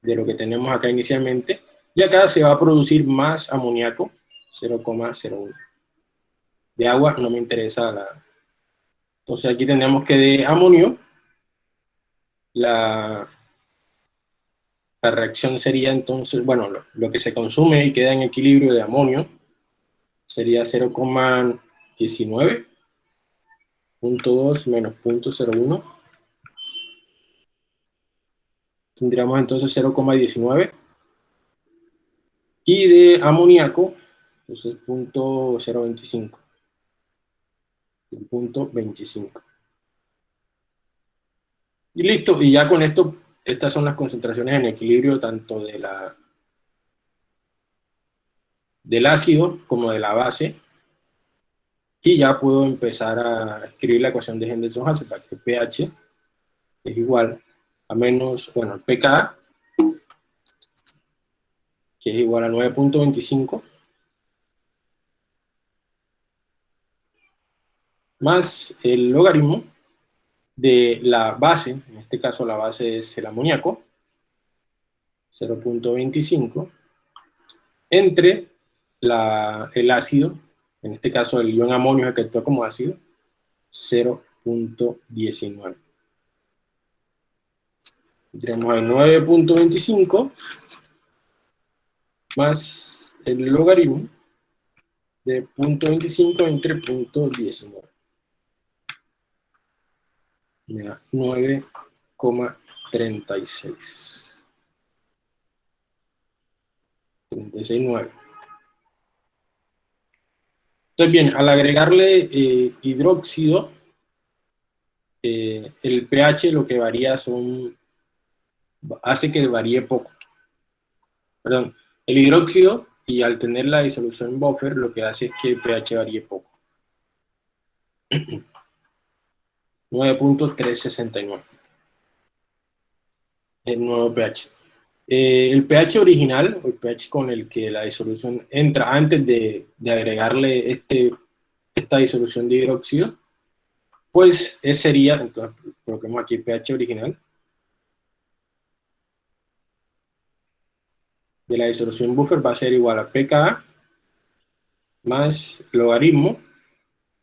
De lo que tenemos acá inicialmente. Y acá se va a producir más amoníaco, 0,01. De agua no me interesa la... Entonces aquí tenemos que de amonio, la, la reacción sería entonces, bueno, lo, que se consume y queda en equilibrio de amonio sería 0,19 0.2 menos 0.01. Tendríamos entonces 0,19. Y de amoníaco, entonces 0.025. Punto 25. Y listo, y ya con esto, estas son las concentraciones en equilibrio tanto de la, del ácido como de la base. Y ya puedo empezar a escribir la ecuación de Henderson-Hasselbalch, que pH es igual a menos, bueno, pK, que es igual a 9.25, más el logaritmo de la base, en este caso la base es el amoníaco, 0.25, entre la, el ácido, en este caso el ion amonio que actúa como ácido, 0.19. Tendremos el 9.25 más el logaritmo de 0.25 entre 0.19. Me da 9,36. 36,9. Entonces, bien, al agregarle eh, hidróxido, eh, el pH lo que varía son, hace que varíe poco. Perdón, el hidróxido, y al tener la disolución buffer, lo que hace es que el pH varíe poco. (clears throat) 9.369. El nuevo pH. Eh, el pH original, el pH con el que la disolución entra antes de, agregarle este, esta disolución de hidróxido, pues ese sería, entonces coloquemos aquí el pH original, de la disolución buffer va a ser igual a pKa más logaritmo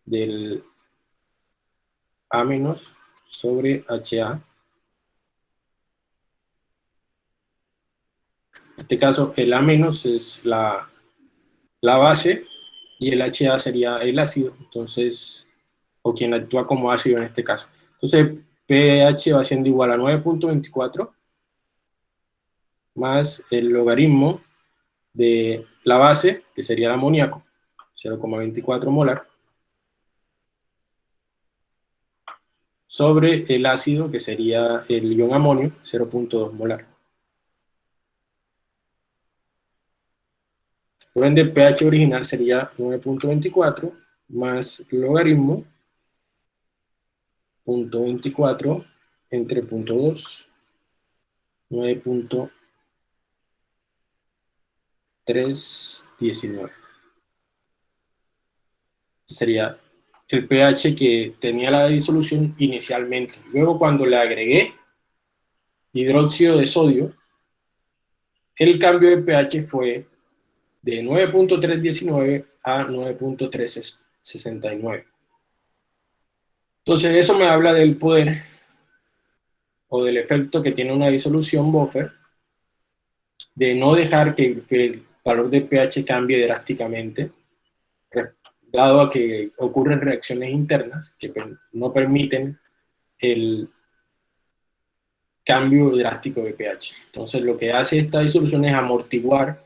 del A menos sobre HA En este caso, el A- es la, la base y el HA sería el ácido, entonces, o quien actúa como ácido en este caso. Entonces, pH va siendo igual a 9.24 más el logaritmo de la base, que sería el amoníaco, 0,24 molar, sobre el ácido, que sería el ion amonio, 0.2 molar. Por ende, el pH original sería 9.24 más logaritmo 0.24 entre 0.2, 9.319. Sería el pH que tenía la disolución inicialmente. Luego cuando le agregué hidróxido de sodio, el cambio de pH fue de 9.319 a 9.369. Entonces eso me habla del poder o del efecto que tiene una disolución buffer de no dejar que, el valor de pH cambie drásticamente, dado a que ocurren reacciones internas que no permiten el cambio drástico de pH. Entonces lo que hace esta disolución es amortiguar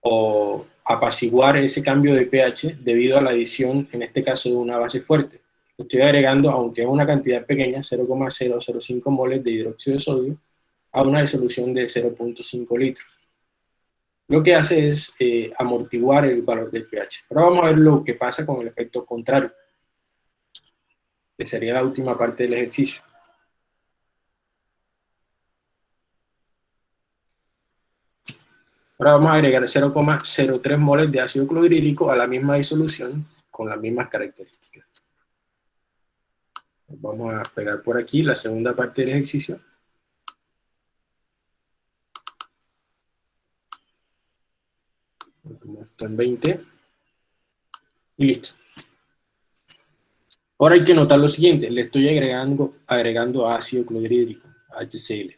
o apaciguar ese cambio de pH debido a la adición, en este caso, de una base fuerte. Estoy agregando, aunque es una cantidad pequeña, 0,005 moles de hidróxido de sodio a una disolución de 0.5 litros. Lo que hace es eh, amortiguar el valor del pH. Ahora vamos a ver lo que pasa con el efecto contrario, que sería la última parte del ejercicio. Ahora vamos a agregar 0,03 moles de ácido clorhídrico a la misma disolución con las mismas características. Vamos a pegar por aquí la segunda parte del ejercicio. Esto en 20. Y listo. Ahora hay que notar lo siguiente, le estoy agregando, agregando ácido clorhídrico, HCl.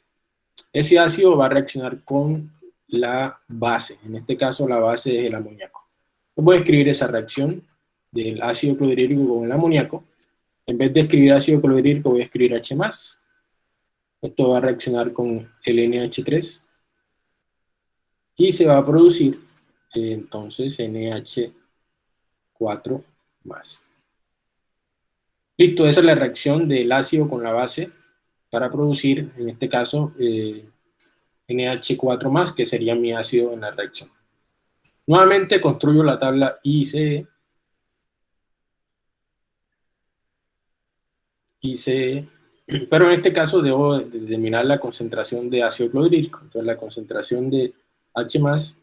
Ese ácido va a reaccionar con la base, en este caso la base es el amoníaco. Voy a escribir esa reacción del ácido clorhídrico con el amoníaco. En vez de escribir ácido clorhídrico voy a escribir H+. Esto va a reaccionar con el NH3 y se va a producir entonces NH4 Listo, esa es la reacción del ácido con la base para producir, en este caso, eh, NH4+, que sería mi ácido en la reacción. Nuevamente construyo la tabla ICE. ICE, pero en este caso debo determinar la concentración de ácido clorhídrico. Entonces la concentración de H+,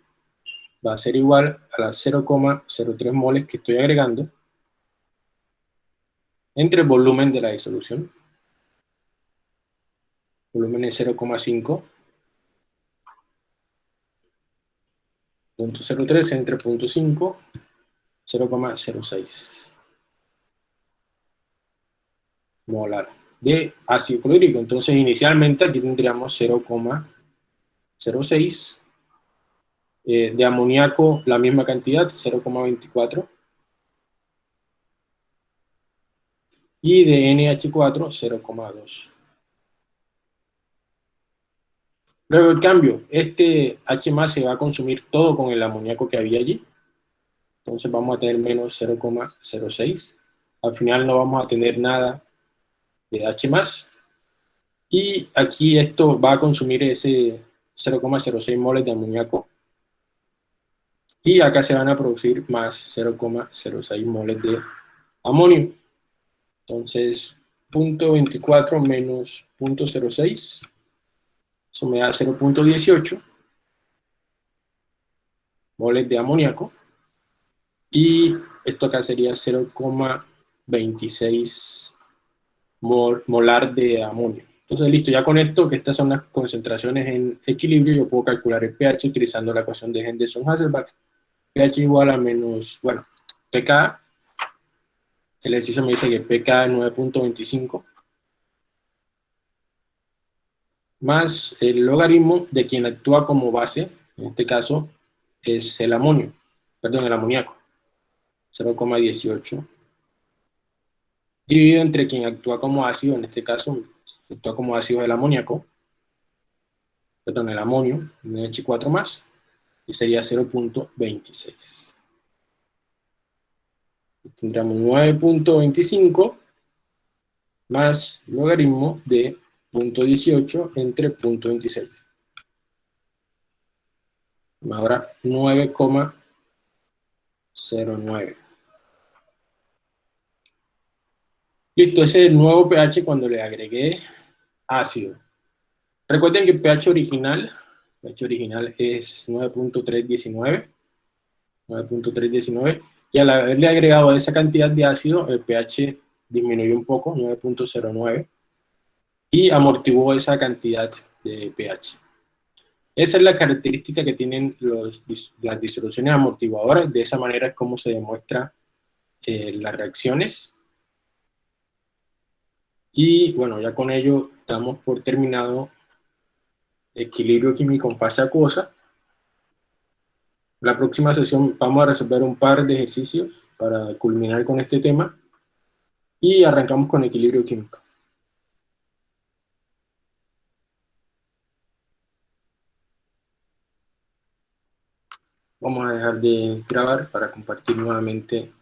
va a ser igual a las 0,03 moles que estoy agregando entre el volumen de la disolución. Volumen es 0,5 0.03 entre 0.5, 0,06 molar de ácido clorhídrico. Entonces, inicialmente aquí tendríamos 0,06 eh, de amoníaco, la misma cantidad, 0,24 y de NH4, 0,2. Luego el cambio, este H se va a consumir todo con el amoníaco que había allí. Entonces vamos a tener menos 0,06. Al final no vamos a tener nada de H Y aquí esto va a consumir ese 0,06 moles de amoníaco. Y acá se van a producir más 0,06 moles de amonio. Entonces, 0.24 menos 0.06 eso me da 0.18 moles de amoníaco. Y esto acá sería 0,26 molar de amonio. Entonces, listo, ya con esto, que estas son las concentraciones en equilibrio, yo puedo calcular el pH utilizando la ecuación de Henderson-Hasselbalch. pH igual a menos, bueno, pK, el ejercicio me dice que pK es 9.25, más el logaritmo de quien actúa como base, en este caso es el amonio, perdón, el amoníaco, 0,18, dividido entre quien actúa como ácido, en este caso actúa como ácido el amoníaco, perdón, el amonio, NH4 más, y sería 0.26. Tendríamos 9.25 más logaritmo de punto 18 entre punto 26. Ahora 9,09. Listo, ese es el nuevo pH cuando le agregué ácido. Recuerden que el pH original, pH original es 9.319, 9.319, y al haberle agregado esa cantidad de ácido, el pH disminuyó un poco, 9.09, y amortiguó esa cantidad de pH. Esa es la característica que tienen los, las disoluciones amortiguadoras, de esa manera es como se demuestra eh, las reacciones. Y bueno, ya con ello damos por terminado equilibrio químico en fase acuosa. La próxima sesión vamos a resolver un par de ejercicios para culminar con este tema y arrancamos con equilibrio químico. Vamos a dejar de grabar para compartir nuevamente